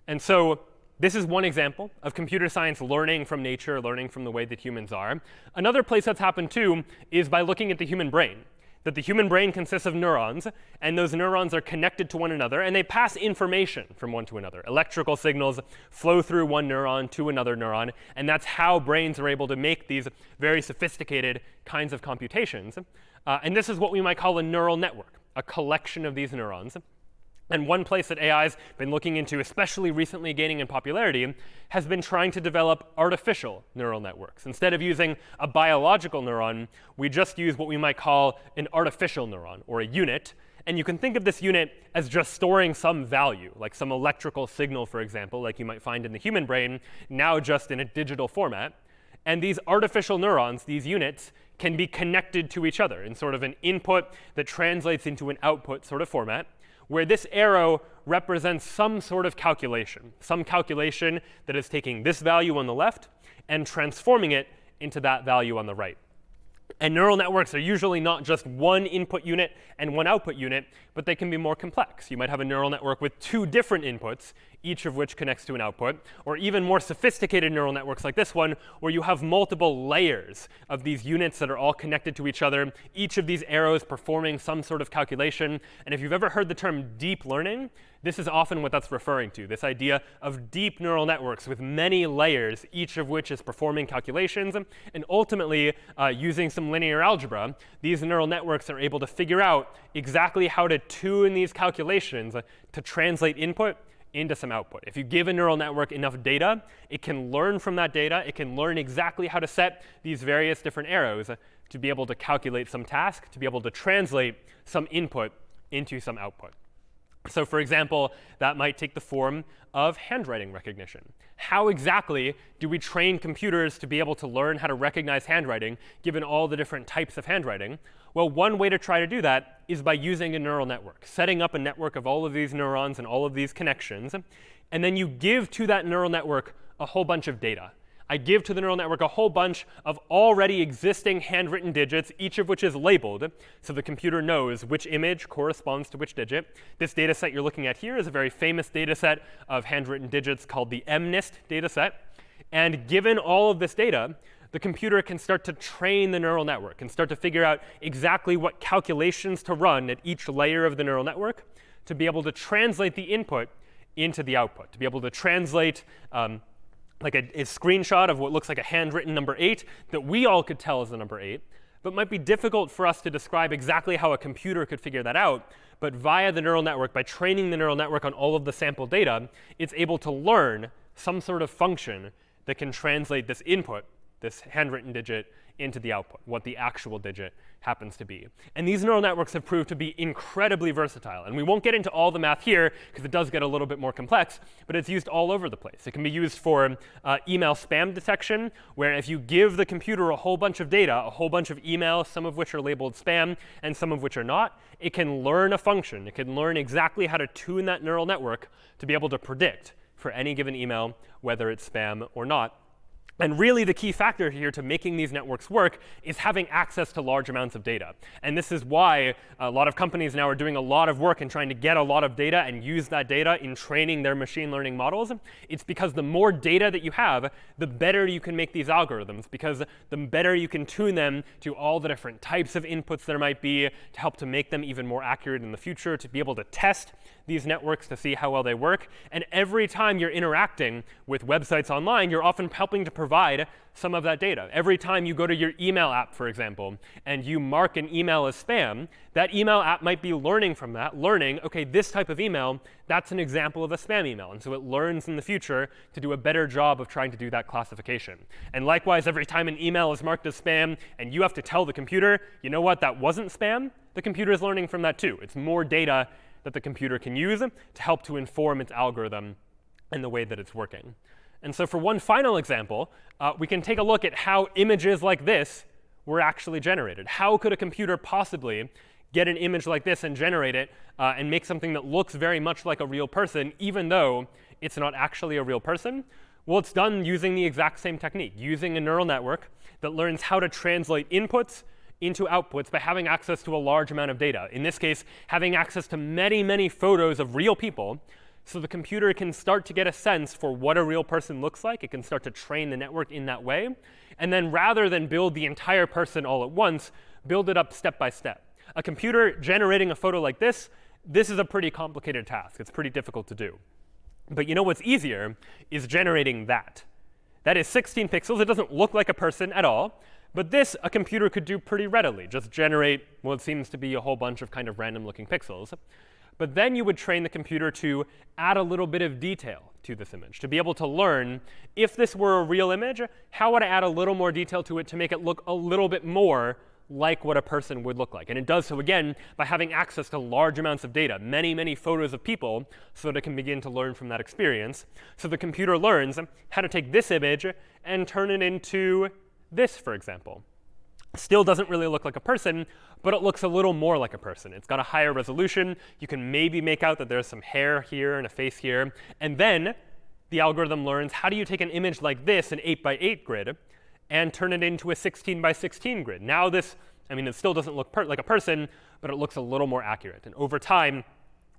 And so this is one example of computer science learning from nature, learning from the way that humans are. Another place that's happened too is by looking at the human brain. That the human brain consists of neurons, and those neurons are connected to one another, and they pass information from one to another. Electrical signals flow through one neuron to another neuron, and that's how brains are able to make these very sophisticated kinds of computations. Uh, and this is what we might call a neural network, a collection of these neurons. And one place that AI has been looking into, especially recently gaining in popularity, has been trying to develop artificial neural networks. Instead of using a biological neuron, we just use what we might call an artificial neuron, or a unit. And you can think of this unit as just storing some value, like some electrical signal, for example, like you might find in the human brain, now just in a digital format. And these artificial neurons, these units, can be connected to each other in sort of an input that translates into an output sort of format where this arrow represents some sort of calculation, some calculation that is taking this value on the left and transforming it into that value on the right. And neural networks are usually not just one input unit and one output unit, but they can be more complex. You might have a neural network with two different inputs, each of which connects to an output, or even more sophisticated neural networks like this one, where you have multiple layers of these units that are all connected to each other, each of these arrows performing some sort of calculation. And if you've ever heard the term deep learning, this is often what that's referring to, this idea of deep neural networks with many layers, each of which is performing calculations. And ultimately, uh, using some linear algebra, these neural networks are able to figure out exactly how to tune these calculations to translate input into some output. If you give a neural network enough data, it can learn from that data. It can learn exactly how to set these various different arrows uh, to be able to calculate some task, to be able to translate some input into some output. So for example, that might take the form of handwriting recognition. How exactly do we train computers to be able to learn how to recognize handwriting, given all the different types of handwriting? Well, one way to try to do that is by using a neural network, setting up a network of all of these neurons and all of these connections. And then you give to that neural network a whole bunch of data. I give to the neural network a whole bunch of already existing handwritten digits, each of which is labeled, so the computer knows which image corresponds to which digit. This data set you're looking at here is a very famous data set of handwritten digits called the MNIST data set. And given all of this data, the computer can start to train the neural network and start to figure out exactly what calculations to run at each layer of the neural network to be able to translate the input into the output, to be able to translate um, like a, a, screenshot of what looks like a handwritten number 8 that we all could tell is the number 8, but might be difficult for us to describe exactly how a computer could figure that out. But via the neural network, by training the neural network on all of the sample data, it's able to learn some sort of function that can translate this input, this handwritten digit, into the output, what the actual digit happens to be. And these neural networks have proved to be incredibly versatile. And we won't get into all the math here, because it does get a little bit more complex, but it's used all over the place. It can be used for uh, email spam detection, where if you give the computer a whole bunch of data, a whole bunch of emails, some of which are labeled spam and some of which are not, it can learn a function. It can learn exactly how to tune that neural network to be able to predict for any given email whether it's spam or not. And really, the key factor here to making these networks work is having access to large amounts of data. And this is why a lot of companies now are doing a lot of work in trying to get a lot of data and use that data in training their machine learning models. It's because the more data that you have, the better you can make these algorithms, because the better you can tune them to all the different types of inputs there might be to help to make them even more accurate in the future, to be able to test these networks to see how well they work. And every time you're interacting with websites online, you're often helping to provide some of that data. Every time you go to your email app, for example, and you mark an email as spam, that email app might be learning from that, learning, OK, this type of email, that's an example of a spam email. And so it learns in the future to do a better job of trying to do that classification. And likewise, every time an email is marked as spam and you have to tell the computer, you know what, that wasn't spam, the computer is learning from that too. It's more data that the computer can use to help to inform its algorithm and the way that it's working. And so for one final example, uh, we can take a look at how images like this were actually generated. How could a computer possibly get an image like this and generate it uh, and make something that looks very much like a real person, even though it's not actually a real person? Well, it's done using the exact same technique, using a neural network that learns how to translate inputs into outputs by having access to a large amount of data. In this case, having access to many, many photos of real people so the computer can start to get a sense for what a real person looks like. It can start to train the network in that way. And then rather than build the entire person all at once, build it up step by step. A computer generating a photo like this, this is a pretty complicated task. It's pretty difficult to do. But you know what's easier is generating that. That is 16 pixels. It doesn't look like a person at all. But this, a computer could do pretty readily, just generate what seems to be a whole bunch of kind of random looking pixels. But then you would train the computer to add a little bit of detail to this image, to be able to learn if this were a real image, how would I add a little more detail to it to make it look a little bit more like what a person would look like. And it does so, again, by having access to large amounts of data, many, many photos of people, so that it can begin to learn from that experience. So the computer learns how to take this image and turn it into this, for example, still doesn't really look like a person, but it looks a little more like a person. It's got a higher resolution. You can maybe make out that there's some hair here and a face here. And then the algorithm learns how do you take an image like this, an 8 by 8 grid, and turn it into a 16 by 16 grid. Now this, I mean, it still doesn't look like a person, but it looks a little more accurate. And over time,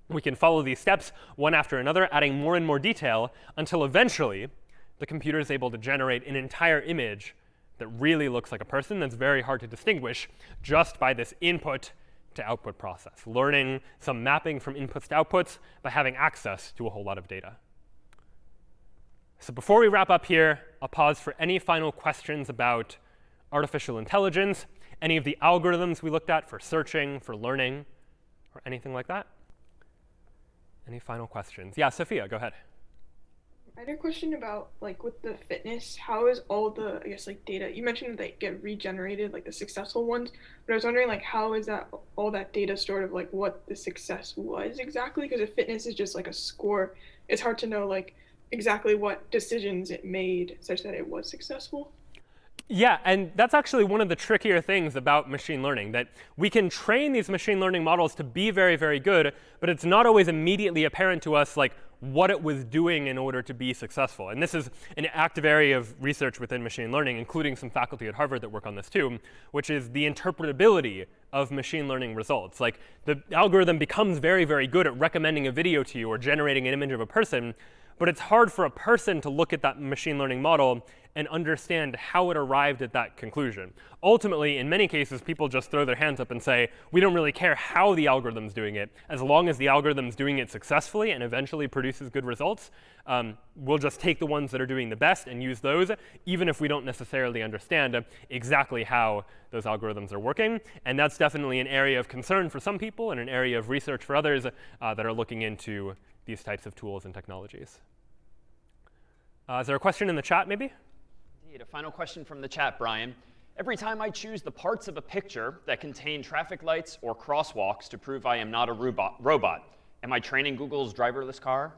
we can follow these steps one after another, adding more and more detail until eventually the computer is able to generate an entire image that really looks like a person that's very hard to distinguish just by this input to output process, learning some mapping from inputs to outputs by having access to a whole lot of data. So before we wrap up here, I'll pause for any final questions about artificial intelligence, any of the algorithms we looked at for searching, for learning, or anything like that. Any final questions? Yeah, Sophia, go ahead. I had a question about like with the fitness, how is all the I guess like data you mentioned they get regenerated, like the successful ones, but I was wondering like how is that all that data stored of like what the success was exactly? Because if fitness is just like a score, it's hard to know like exactly what decisions it made such that it was successful. Yeah, and that's actually one of the trickier things about machine learning, that we can train these machine learning models to be very, very good, but it's not always immediately apparent to us like what it was doing in order to be successful. And this is an active area of research within machine learning, including some faculty at Harvard that work on this too, which is the interpretability of machine learning results. Like the algorithm becomes very, very good at recommending a video to you or generating an image of a person, but it's hard for a person to look at that machine learning model and understand how it arrived at that conclusion. Ultimately, in many cases, people just throw their hands up and say, we don't really care how the algorithm's doing it. As long as the algorithm's doing it successfully and eventually produces good results, um, we'll just take the ones that are doing the best and use those, even if we don't necessarily understand exactly how those algorithms are working. And that's definitely an area of concern for some people and an area of research for others uh, that are looking into these types of tools and technologies. Uh, is there a question in the chat, maybe? Indeed. A final question from the chat, Brian. Every time I choose the parts of a picture that contain traffic lights or crosswalks to prove I am not a robot, robot am I training Google's driverless car?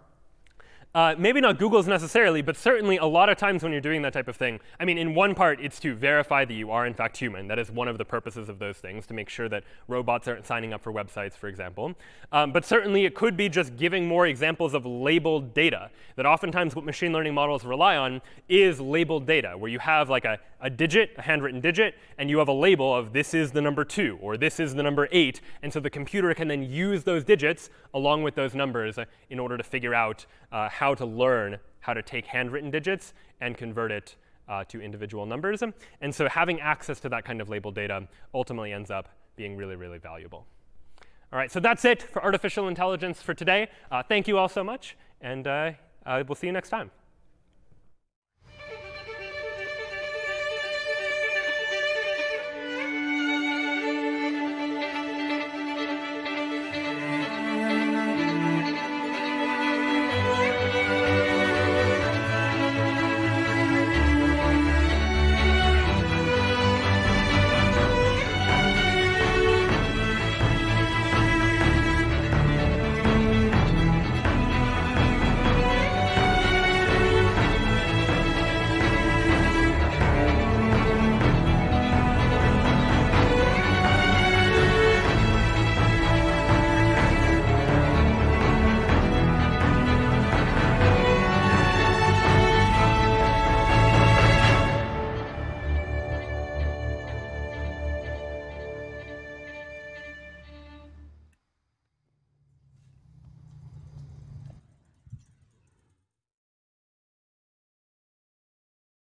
Uh, maybe not Google's necessarily, but certainly a lot of times when you're doing that type of thing, I mean, in one part, it's to verify that you are in fact human. That is one of the purposes of those things, to make sure that robots aren't signing up for websites, for example. Um, but certainly it could be just giving more examples of labeled data. That oftentimes what machine learning models rely on is labeled data, where you have like a, a digit, a handwritten digit, and you have a label of this is the number 2, or this is the number 8. And so the computer can then use those digits along with those numbers in order to figure out uh, how to learn how to take handwritten digits and convert it uh, to individual numbers. And so having access to that kind of labeled data ultimately ends up being really, really valuable. All right, so that's it for artificial intelligence for today. Uh, thank you all so much, and uh, uh we'll see you next time.